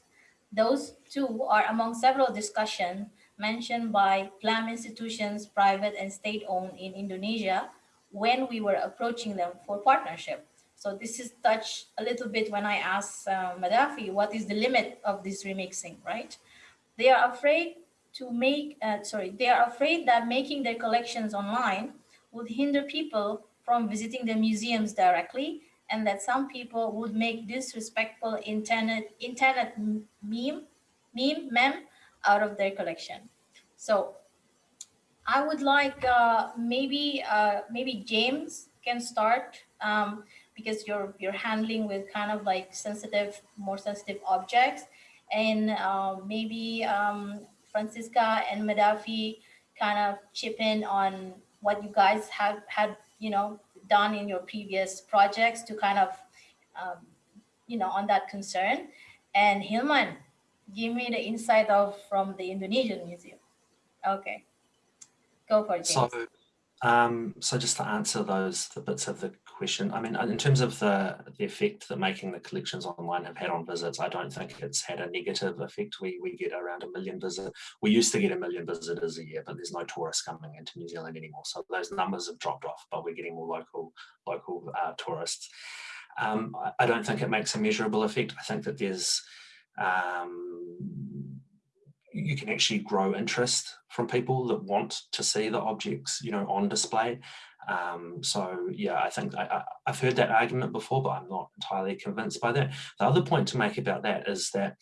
Those two are among several discussions mentioned by GLAM institutions, private and state-owned in Indonesia, when we were approaching them for partnership. So this is touched a little bit when I asked uh, Medhavi, what is the limit of this remixing, right? They are afraid to make, uh, sorry, they are afraid that making their collections online would hinder people from visiting the museums directly and that some people would make disrespectful internet, internet meme, meme, meme out of their collection. So I would like uh, maybe uh, maybe James can start um, because you're you're handling with kind of like sensitive, more sensitive objects, and uh, maybe um, Franziska and Medhavi kind of chip in on what you guys have had you know done in your previous projects to kind of um, you know on that concern. And Hilman, give me the insight of from the Indonesian Museum. Okay. Go for it, James. So, um, so just to answer those the bits of the question, I mean, in terms of the the effect that making the collections online have had on visits, I don't think it's had a negative effect. We we get around a million visitors. We used to get a million visitors a year, but there's no tourists coming into New Zealand anymore, so those numbers have dropped off. But we're getting more local local uh, tourists. Um, I, I don't think it makes a measurable effect. I think that there's um, you can actually grow interest from people that want to see the objects, you know, on display. Um, so yeah, I think I, have heard that argument before, but I'm not entirely convinced by that. The other point to make about that is that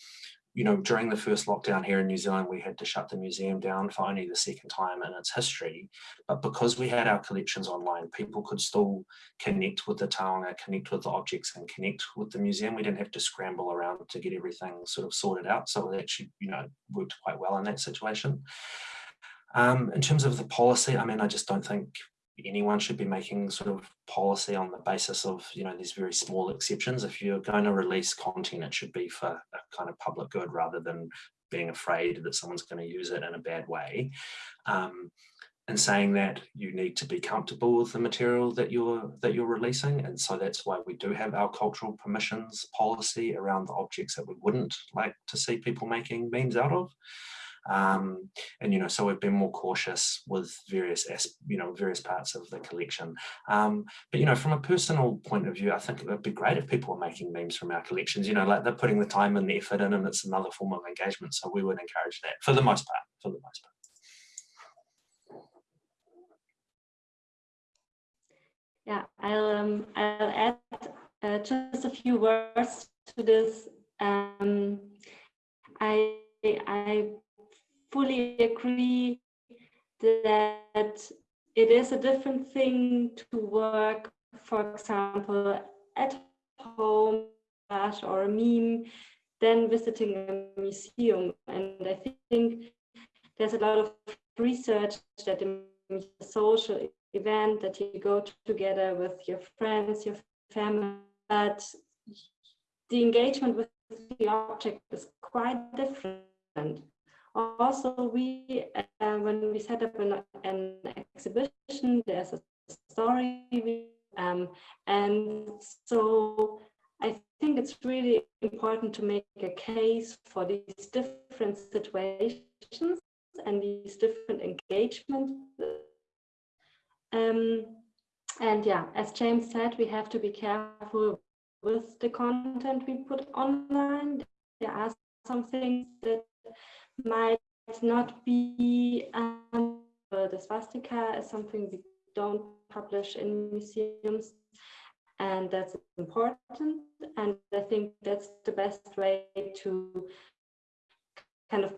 you know, during the first lockdown here in New Zealand, we had to shut the museum down for only the second time in its history. But because we had our collections online, people could still connect with the taonga, connect with the objects and connect with the museum. We didn't have to scramble around to get everything sort of sorted out. So it actually, you know, worked quite well in that situation. Um, in terms of the policy, I mean, I just don't think anyone should be making sort of policy on the basis of you know these very small exceptions. If you're going to release content it should be for a kind of public good rather than being afraid that someone's going to use it in a bad way. Um, and saying that you need to be comfortable with the material that you're that you're releasing. And so that's why we do have our cultural permissions policy around the objects that we wouldn't like to see people making memes out of um, and, you know, so we've been more cautious with various, you know, various parts of the collection. Um, but, you know, from a personal point of view, I think it would be great if people were making memes from our collections, you know, like they're putting the time and the effort in and it's another form of engagement. So we would encourage that for the most part, for the most part. Yeah, I'll, um, I'll add uh, just a few words to this. Um, I, I fully agree that it is a different thing to work, for example, at home or a meme than visiting a museum. And I think there's a lot of research that a social event that you go together with your friends, your family, but the engagement with the object is quite different. Also, we uh, when we set up an, an exhibition, there's a story, um, and so I think it's really important to make a case for these different situations and these different engagements. Um, and yeah, as James said, we have to be careful with the content we put online. There are some things that might not be um, the swastika is something we don't publish in museums and that's important and I think that's the best way to kind of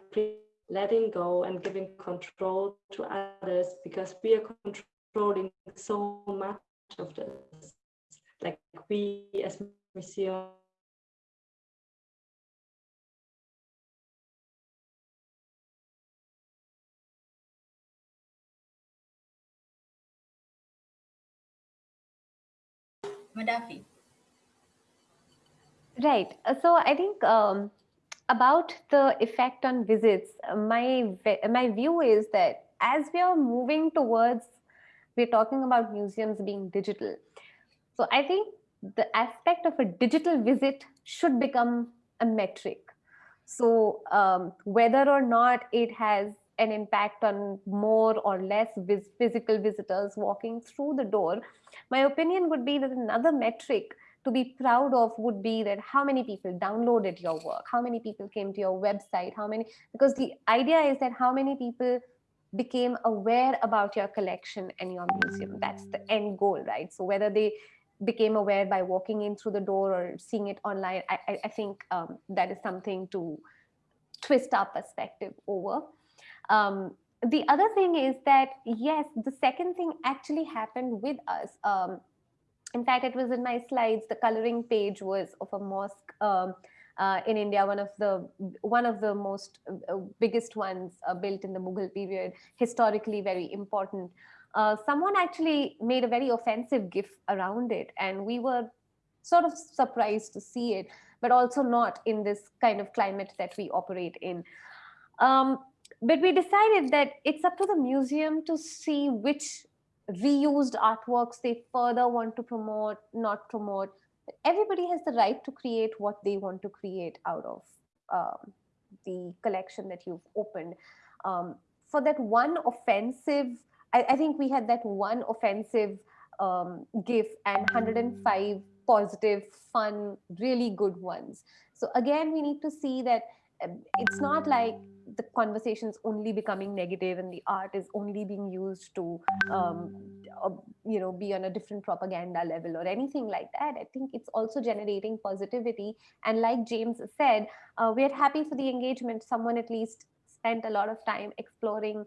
letting go and giving control to others because we are controlling so much of this. Like we as museum Medhavi. Right. Uh, so I think um, about the effect on visits, uh, my my view is that as we are moving towards, we're talking about museums being digital. So I think the aspect of a digital visit should become a metric. So um, whether or not it has an impact on more or less vis physical visitors walking through the door, my opinion would be that another metric to be proud of would be that how many people downloaded your work, how many people came to your website, how many, because the idea is that how many people became aware about your collection and your museum. That's the end goal, right? So whether they became aware by walking in through the door or seeing it online, I, I, think um, that is something to twist our perspective over. Um, the other thing is that, yes, the second thing actually happened with us. Um, in fact, it was in my slides, the coloring page was of a mosque um, uh, in India, one of the one of the most uh, biggest ones uh, built in the Mughal period, historically very important. Uh, someone actually made a very offensive GIF around it, and we were sort of surprised to see it, but also not in this kind of climate that we operate in. Um, but we decided that it's up to the museum to see which reused artworks they further want to promote, not promote. Everybody has the right to create what they want to create out of um, the collection that you've opened. Um, for that one offensive, I, I, think we had that one offensive um, GIF and 105 positive, fun, really good ones. So again, we need to see that um, it's not like the conversation's only becoming negative and the art is only being used to um, uh, you know be on a different propaganda level or anything like that i think it's also generating positivity. And like james said uh, we're happy for the engagement. Someone at least spent a lot of time exploring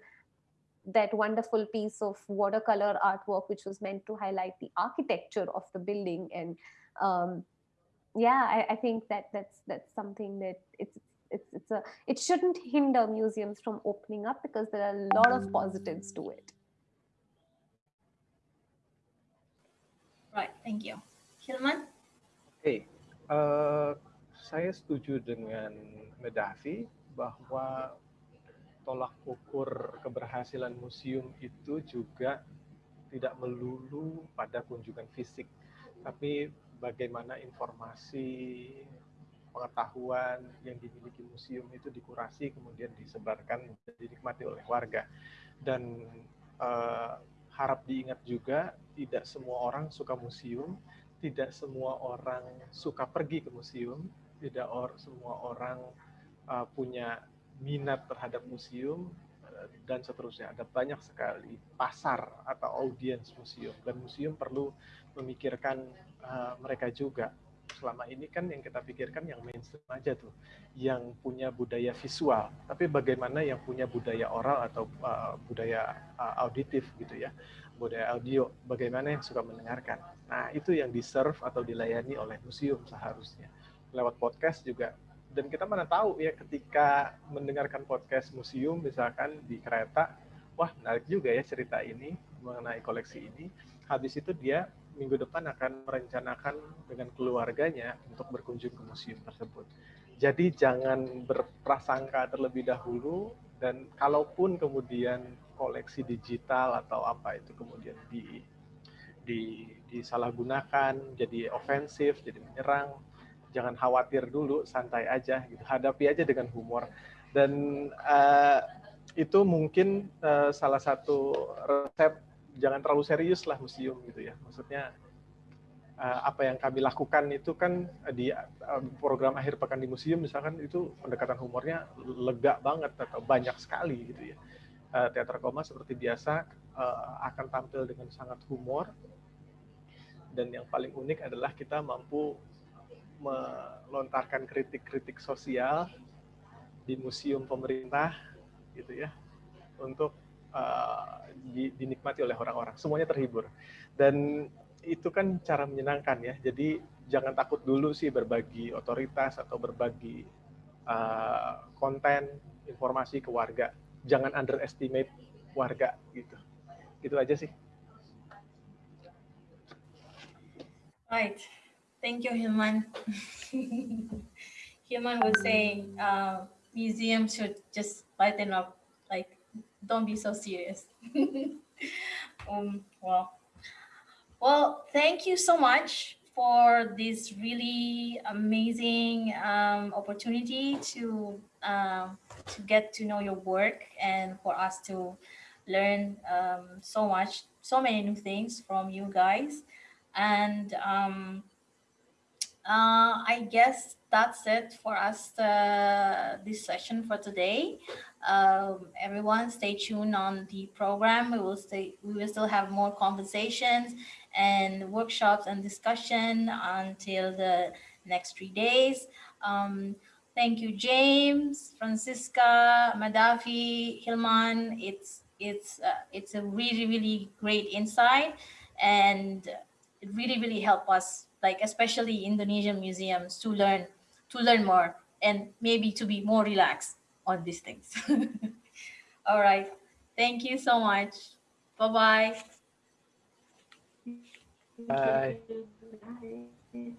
that wonderful piece of watercolor artwork which was meant to highlight the architecture of the building. And um, yeah I, I, think that that's that's something that it's it's it's a it shouldn't hinder museums from opening up because there are a lot of positives to it. Right, thank you. Hilman? Hey, uh, saya setuju dengan Medavi bahwa tolak ukur keberhasilan museum itu juga tidak melulu pada kunjungan fisik, tapi bagaimana informasi pengetahuan yang dimiliki museum itu dikurasi kemudian disebarkan dan dinikmati oleh warga. Dan uh, harap diingat juga tidak semua orang suka museum tidak semua orang suka pergi ke museum tidak or, semua orang uh, punya minat terhadap museum uh, dan seterusnya. Ada banyak sekali pasar atau audiens museum dan museum perlu memikirkan uh, mereka juga selama ini kan yang kita pikirkan yang mainstream aja tuh, yang punya budaya visual. Tapi bagaimana yang punya budaya oral atau uh, budaya uh, auditif gitu ya, budaya audio, bagaimana yang suka mendengarkan. Nah itu yang diserve atau dilayani oleh museum seharusnya. Lewat podcast juga. Dan kita mana tahu ya ketika mendengarkan podcast museum misalkan di kereta, wah menarik juga ya cerita ini mengenai koleksi ini. Habis itu dia minggu depan akan merencanakan dengan keluarganya untuk berkunjung ke museum tersebut. Jadi jangan berprasangka terlebih dahulu dan kalaupun kemudian koleksi digital atau apa itu kemudian di, di disalahgunakan, jadi ofensif, jadi menyerang, jangan khawatir dulu, santai aja, gitu. hadapi aja dengan humor. Dan uh, itu mungkin uh, salah satu resep jangan terlalu serius lah museum gitu ya. Maksudnya uh, apa yang kami lakukan itu kan di uh, program akhir pekan di museum misalkan itu pendekatan humornya lega banget atau banyak sekali gitu ya. Teater koma seperti biasa akan tampil dengan sangat humor dan yang paling unik adalah kita mampu melontarkan kritik-kritik sosial di museum pemerintah gitu ya untuk uh, dinikmati oleh orang-orang. Semuanya terhibur. Dan itu kan cara menyenangkan ya. Jadi jangan takut dulu sih berbagi otoritas atau berbagi uh, konten, informasi ke warga. Jangan underestimate warga gitu. Itu aja sih. Right. Thank you, Hilman. Hilman was saying uh, museums should just lighten up like don't be so serious. um, well, well, thank you so much for this really amazing um, opportunity to um, to get to know your work and for us to learn um, so much, so many new things from you guys. And um, uh, I guess that's it for us, uh, this session for today. Um, everyone stay tuned on the program. We will stay, we will still have more conversations and workshops and discussion until the next three days. Um, thank you, James, Franziska, Medhavi, Hilman. It's it's uh, it's a really really great insight, and it really really helped us, like especially Indonesian museums, to learn to learn more and maybe to be more relaxed on these things. All right, thank you so much. Bye bye. Bye. Bye.